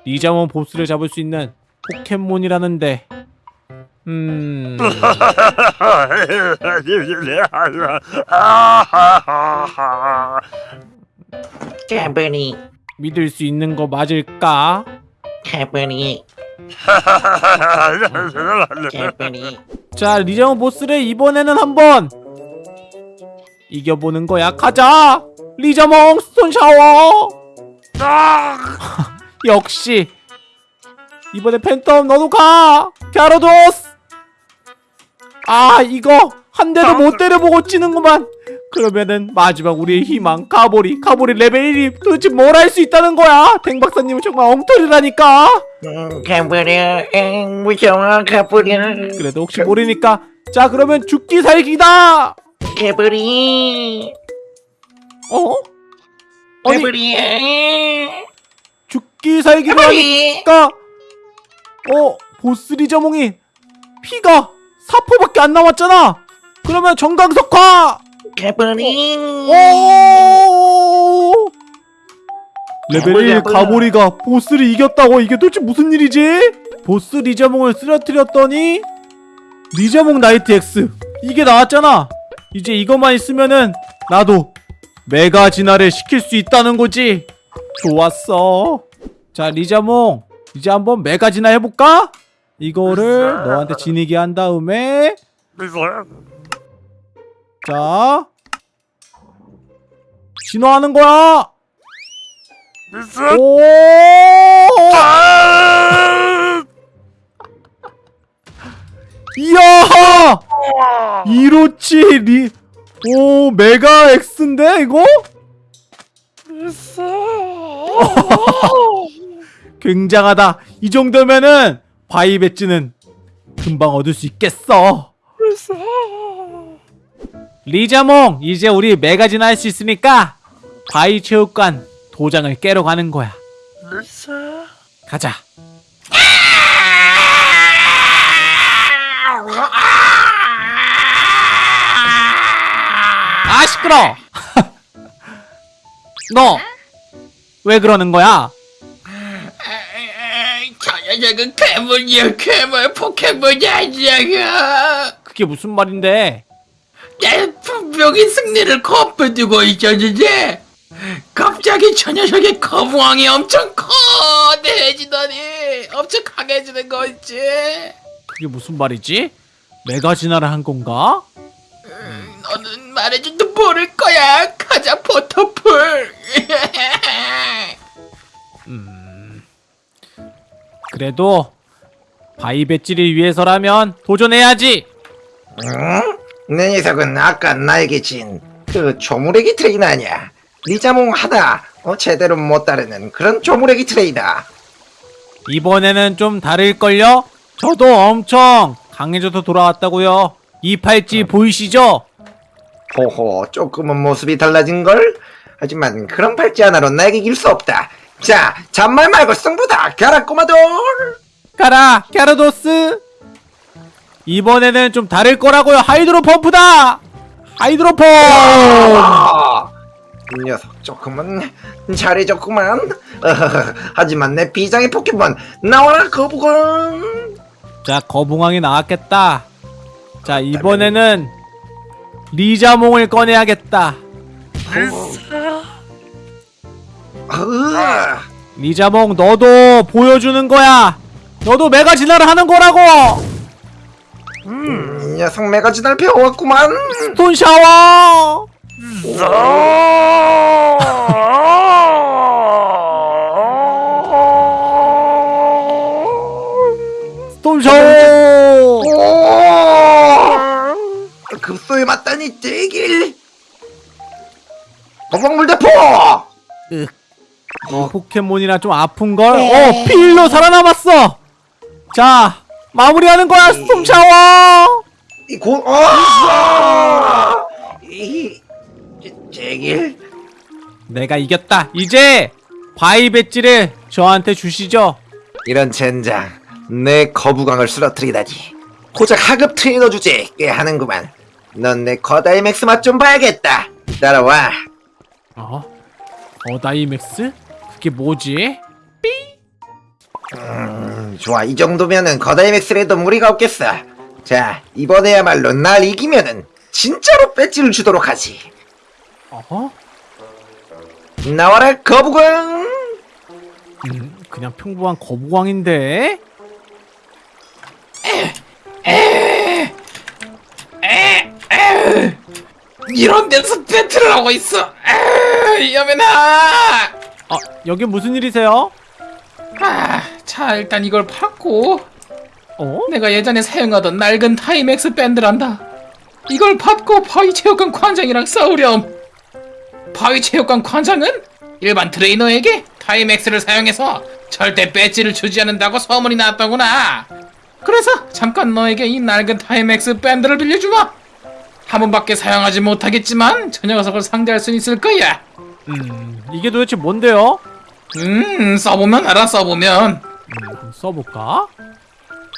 리자몬 보스를 잡을 수 있는 포켓몬이라는데 음... 가보리 믿을 수 있는 거 맞을까? 가보리 가보리 자, 리자몽 보스를 이번에는 한번 이겨보는 거야. 가자! 리자몽 스톤 샤워! 역시 이번에 팬텀 너도 가! 갸로도스! 아, 이거 한 대도 못 때려보고 지는구만. 그러면은 마지막 우리의 희망 가보리 가보리 레벨 1이 도대체 뭘 할 수 있다는 거야? 댕 박사님은 정말 엉터리라니까. 음, 응, 무서워 가보리 그래도 혹시 모르니까 자 그러면 죽기 살기다. 가보리 어? 아니 가보리 죽기 살기를 하니까 어 보스 리자몽이 피가 4퍼밖에 안 남았잖아. 그러면 전광석화. 오! 레벨 1 가보리가 보스를 이겼다고? 이게 도대체 무슨 일이지? 보스 리자몽을 쓰러뜨렸더니 리자몽 나이트 X. 이게 나왔잖아. 이제 이것만 있으면은 나도 메가 진화를 시킬 수 있다는 거지. 좋았어. 자 리자몽. 이제 한번 메가 진화 해볼까? 이거를 너한테 지니게 한 다음에 자. 진화하는 거야. 오! 이야! 이로치 리... 오 메가 X인데 이거? 굉장하다. 이 정도면은 바위 배지는 금방 얻을 수 있겠어 리자몽 이제 우리 메가진화 할 수 있으니까 바위 체육관 도장을 깨러 가는 거야. 가자. 아 시끄러! 너왜 그러는 거야? 저 녀석은 괴물이야 괴물 포켓몬이 아니야. 그게 무슨 말인데 내 분명히 승리를 거둬두고 있었는데 갑 갑자기 저 녀석의 거부왕이 엄청 거대해지더니 엄청 강해지는 거 있지 그게 무슨 말이지? 메가 진화를 한 건가? 너는 말해줘도 모를 거야 가자 포터풀 음. 그래도 바이 배지를 위해서라면 도전해야지. 응? 내 녀석은 아까 나에게 진 그 조무래기 트레이너 아니야 리자몽 하나 어, 제대로 못 따르는 그런 조무래기 트레이너 이번에는 좀 다를걸요? 저도 엄청 강해져서 돌아왔다고요. 이 팔찌 보이시죠? 호호 조금은 모습이 달라진걸? 하지만 그런 팔찌 하나로 나에게 이길 수 없다 자 잔말 말고 승부다 가라 꼬마돌 가라, 갸르도스. 이번에는 좀 다를 거라고요. 하이드로 펌프다. 하이드로 펌프. 아, 이 녀석 조금은 잘해줬구만 어허허, 하지만 내 비장의 포켓몬 나와라 거북은 자, 거북왕이 나왔겠다. 자, 이번에는 리자몽을 꺼내야겠다. 으아, 리자몽 너도 보여주는 거야. 너도 메가 진화를 하는 거라고. 음, 이 녀석 메가지 날 배워왔구만 스톤 샤워. 스톤 샤워. 오! 급소에 맞다니 째길 거북물대포 이 포켓몬이라 좀 아픈 걸. 어, 필로 살아남았어. 자, 마무리하는 거야, 스톤 샤워. 이고 어! 이 째- 째길 내가 이겼다. 이제 바위 배지를 저한테 주시죠. 이런 젠장 내 거부광을 쓰러뜨리다니 고작 하급 트레이너 주제 꽤 하는구만 넌 내 거다이 맥스 맛 좀 봐야겠다 따라와 어? 거다이 맥스? 그게 뭐지? 음, 좋아 이 정도면은 거다이 맥스라도 무리가 없겠어 자 이번에야말로 날 이기면은 진짜로 배지를 주도록 하지 어? 나와라 거부광 음, 그냥 평범한 거북왕인데? 이런 데서 배틀을 하고 있어 에이, 여면아 아, 여기 무슨 일이세요? 아, 자 일단 이걸 받고 어? 내가 예전에 사용하던 낡은 다이맥스 밴드란다. 이걸 받고 바위체육관 관장이랑 싸우렴. 바위체육관 관장은 일반 트레이너에게 다이맥스를 사용해서 절대 배지를 주지 않는다고 소문이 났더구나. 그래서 잠깐 너에게 이 낡은 다이맥스 밴드를 빌려주마. 한 번밖에 사용하지 못하겠지만 저 녀석을 상대할 수 있을 거야. 음, 이게 도대체 뭔데요? 음, 써보면 알아, 써보면. 음, 써볼까?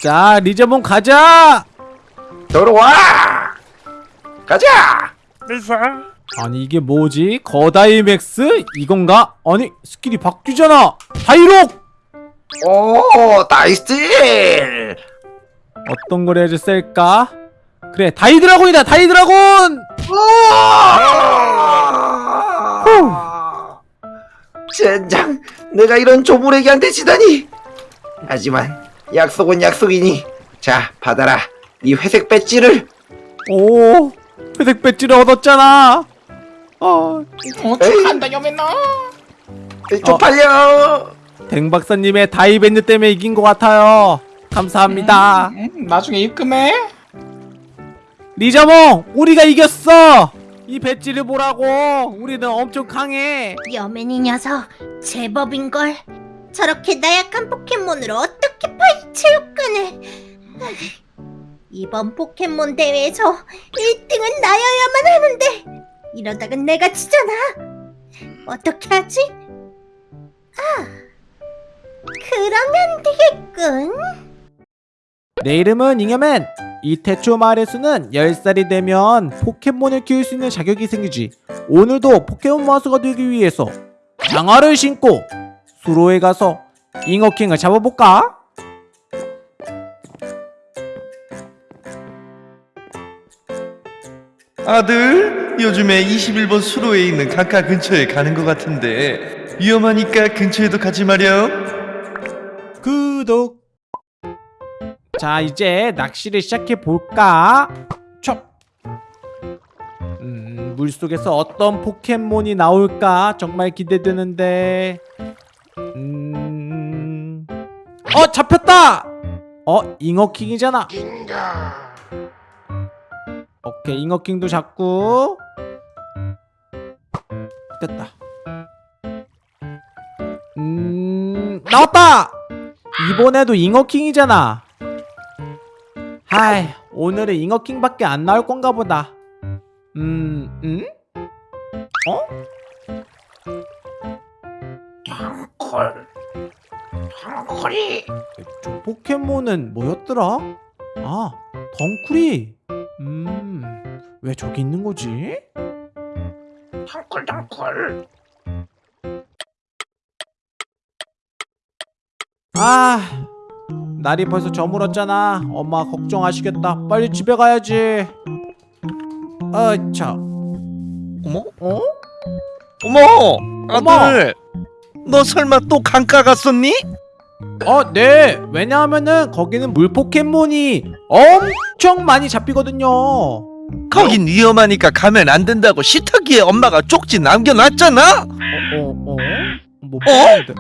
자, 리자몽 가자! 들어와 가자 아니, 이게 뭐지? 거다이맥스? 이건가? 아니, 스킬이 바뀌잖아! 다이록! 오 다이스틸 어떤 걸 해야지 셀까? 그래, 다이드라곤이다! 다이드라곤! 젠장 내가 이런 조무래기한테 지다니 하지만 약속은 약속이니 자 받아라 이 회색 배지를 오, 회색 배지를 얻었잖아! 어, 어, 축하한다, 여맨아. 쪽팔려 댕 박사님의 다이밴드 때문에 이긴 것 같아요. 감사합니다. 음, 나중에 입금해. 리자몽, 우리가 이겼어! 이 배지를 보라고! 우리는 엄청 강해! 여맨이 녀석 제법인걸 저렇게 나약한 포켓몬으로 어떻게 파이 체육관을 이번 포켓몬 대회에서 1등은 나여야만 하는데 이러다간 내가 지잖아 어떻게 하지? 아 그러면 되겠군 내 이름은 잉여맨! 이 태초 마을의 수는 10살이 되면 포켓몬을 키울 수 있는 자격이 생기지. 오늘도 포켓몬 마스가 되기 위해서 장화를 신고 수로에 가서 잉어킹을 잡아볼까? 아들, 요즘에 21번 수로에 있는 강가 근처에 가는 것 같은데 위험하니까 근처에도 가지 마렴. 구독. 자, 이제 낚시를 시작해 볼까? 촥. 음, 물 속에서 어떤 포켓몬이 나올까? 정말 기대되는데. 음. 어, 잡혔다. 어, 잉어킹이잖아. 오케이, 잉어킹도 잡고. 됐다. 음, 나왔다. 이번에도 잉어킹이잖아. 하이, 오늘은 잉어킹밖에 안 나올 건가 보다. 음, 음? 어? 콜이 저 포켓몬은 뭐였더라? 아, 덩쿨이. 음, 왜 저기 있는 거지? 덩쿨 덩쿨 아, 날이 벌써 저물었잖아. 엄마 걱정하시겠다. 빨리 집에 가야지. 아, 자, 어머? 어? 어머! 어머! 아들! 너 설마 또 강가 갔었니? 어, 네. 왜냐하면은 거기는 물 포켓몬이 엄청 많이 잡히거든요. 어, 거긴 위험하니까 가면 안 된다고 식탁위에 엄마가 쪽지 남겨놨잖아? 어, 어? 뭐 봤는데. 어,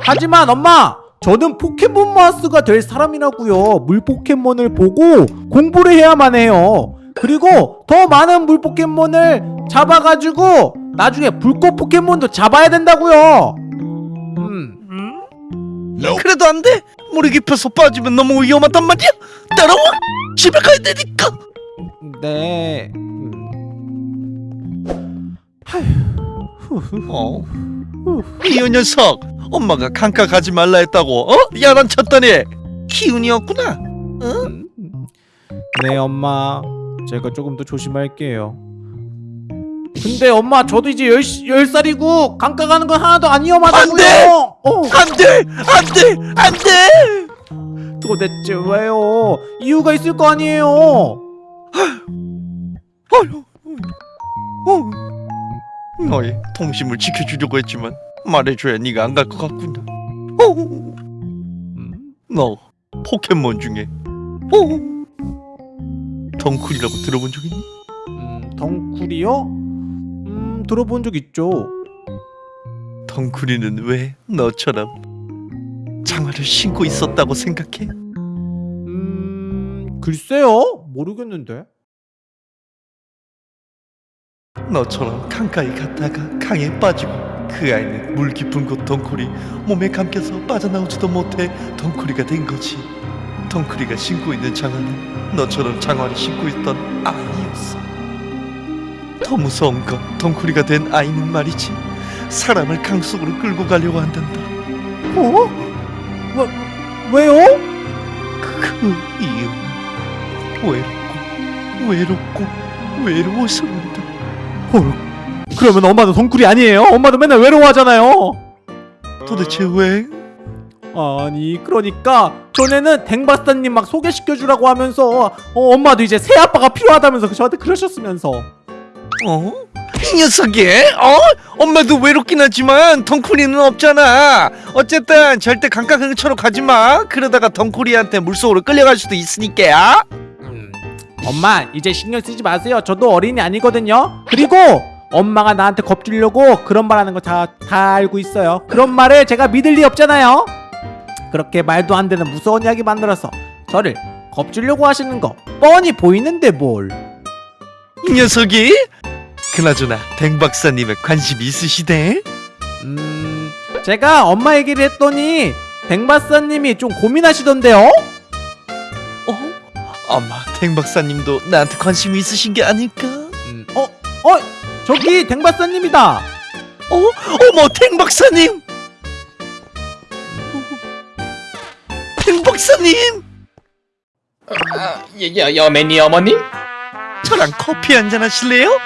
하지만 엄마, 저는 포켓몬 마스가 될 사람이라고요. 물 포켓몬을 보고 공부를 해야만 해요. 그리고 더 많은 물 포켓몬을 잡아가지고 나중에 불꽃 포켓몬도 잡아야 된다고요. 음. 그래도 안 돼! 물이 깊어서 빠지면 너무 위험하단 말이야! 따라와! 집에 가야 되니까! 네. 음. 어? 이 녀석! 엄마가 강가 가지 말라 했다고 어? 야단쳤더니 기운이었구나 음. 네, 엄마. 제가 조금 더 조심할게요. 근데 엄마, 저도 이제 열, 열 살이고 강가 가는 건 하나도 안 위험하다고요. 안 돼! 어, 안돼! 안돼! 안돼! 도대체 왜요? 이유가 있을 거 아니에요. 어휴 어. 너의 동심을 지켜주려고 했지만 말해줘야 네가 안 갈 것 같구나 어. 음? 너 포켓몬 중에 어. 덩쿨이라고 들어본 적 있니? 음, 덩쿨이요? 음, 들어본 적 있죠. 덩쿨이는 왜 너처럼 장화를 신고 있었다고 생각해? 음, 글쎄요. 모르겠는데. 너처럼 강가에 갔다가 강에 빠지고 그 아이는 물 깊은 곳 덩쿨이 몸에 감겨서 빠져나오지도 못해 덩쿨이가 된 거지. 덩쿨이가 신고 있는 장화는 너처럼 장화를 신고 있던 아이였어. 더 무서운 건 덩쿨이가 된 아이는 말이지. 사람을 강 속으로 끌고 가려고 한단다. 어? 왜, 왜요? 그 이유는 외롭고 외롭고 외로워서란다 헐, 그러면 엄마도 덩쿨이 아니에요? 엄마도 맨날 외로워하잖아요. 도대체 왜? 아니 그러니까 전에는 댕바스타님 막 소개시켜주라고 하면서 어, 엄마도 이제 새 아빠가 필요하다면서 저한테 그러셨으면서 어? 이 녀석이? 어? 엄마도 외롭긴 하지만 덩쿨이는 없잖아. 어쨌든 절대 강가 근처로 가지 마. 그러다가 덩쿨이한테 물속으로 끌려갈 수도 있으니까. 엄마 이제 신경 쓰지 마세요 저도 어린이 아니거든요 그리고 엄마가 나한테 겁주려고 그런 말 하는 거 다 다 알고 있어요 그런 말을 제가 믿을 리 없잖아요 그렇게 말도 안 되는 무서운 이야기 만들어서 저를 겁주려고 하시는 거 뻔히 보이는데 뭘 이 녀석이? 그나저나 댕 박사님에 관심이 있으시대? 음, 제가 엄마 얘기를 했더니 댕바사님이 좀 고민하시던데요? 어? 아마 댕 박사님도 나한테 관심이 있으신 게 아닐까? 음, 어, 어, 저기 댕바사님이다. 어? 어머 댕 박사님! 댕 박사님! 아, 여, 여, 여맨이 어머님? 저랑 커피 한잔 하실래요?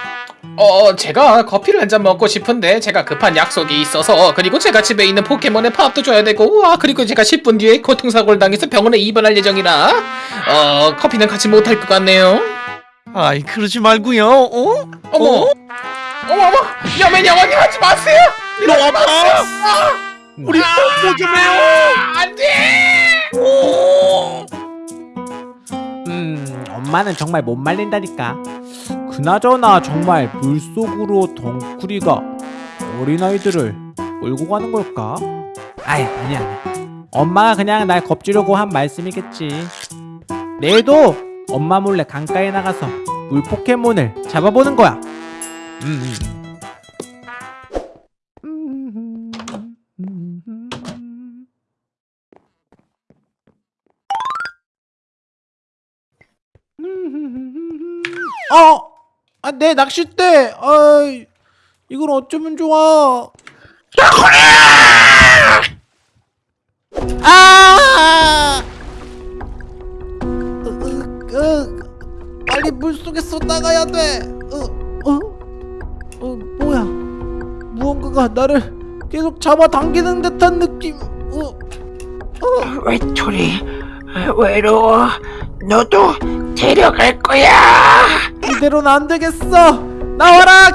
어, 제가 커피를 한 잔 먹고 싶은데 제가 급한 약속이 있어서 그리고 제가 집에 있는 포켓몬에 밥도 줘야 되고 아 그리고 제가 10분 뒤에 교통사고를 당해서 병원에 입원할 예정이라 어 커피는 같이 못할 것 같네요. 아이 그러지 말고요. 어? 어머 어? 어머 어머 여맨 영원히 하지 마세요 너 아파? 우리 뽀뽀 좀 해요. 안돼 음, 엄마는 정말 못 말린다니까. 그나저나 정말 물속으로 덩쿠리가 어린아이들을 몰고 가는 걸까? 아이, 아니야, 아니야. 엄마가 그냥 날 겁주려고 한 말씀이겠지. 내일도 엄마 몰래 강가에 나가서 물 포켓몬을 잡아보는 거야. 음. 어, 아, 내 낚싯대. 아, 이걸 어쩌면 좋아. 아! 으, 으, 으, 빨리 물 속에서 나가야 돼. 어, 어, 어, 뭐야? 무언가가 나를 계속 잡아당기는 듯한 느낌. 어, 외톨이 외로워 너도 데려갈 거야 이대로는 안 되겠어. 나와라.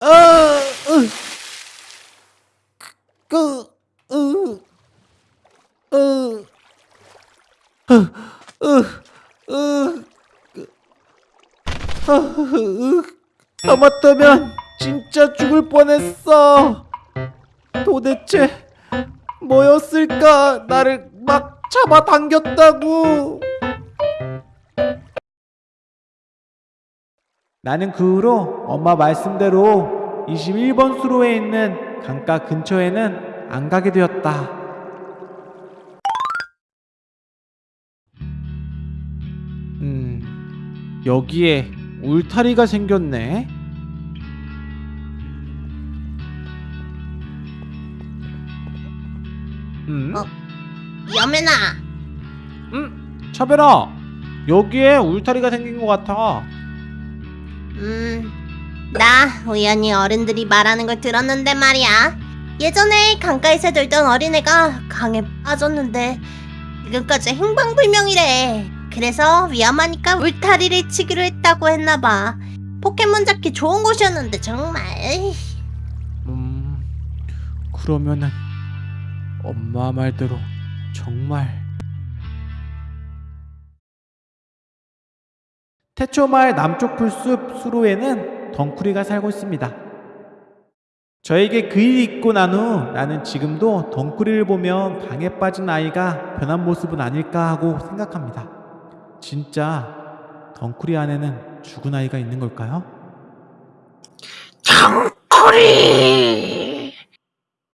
어, 아, 으, 하마터면 진짜 죽을 뻔했어. 도대체 뭐였을까? 나를 막 잡아당겼다고. 나는 그 후로 엄마 말씀대로 21번 수로에 있는 강가 근처에는 안 가게 되었다. 음, 여기에 울타리가 생겼네. 음, 어? 여맨아 음, 차별아, 여기에 울타리가 생긴 것 같아. 음나 우연히 어른들이 말하는 걸 들었는데 말이야. 예전에 강가에서 놀던 어린애가 강에 빠졌는데 지금까지 행방불명이래. 그래서 위험하니까 울타리를 치기로 했다고 했나봐. 포켓몬 잡기 좋은 곳이었는데 정말. 음, 그러면은 엄마 말대로 정말 태초마을 남쪽 풀숲 수로에는 덩쿠리가 살고 있습니다. 저에게 그 일이 있고 난 후 나는 지금도 덩쿠리를 보면 강에 빠진 아이가 변한 모습은 아닐까 하고 생각합니다. 진짜 덩쿠리 안에는 죽은 아이가 있는 걸까요? 덩쿠리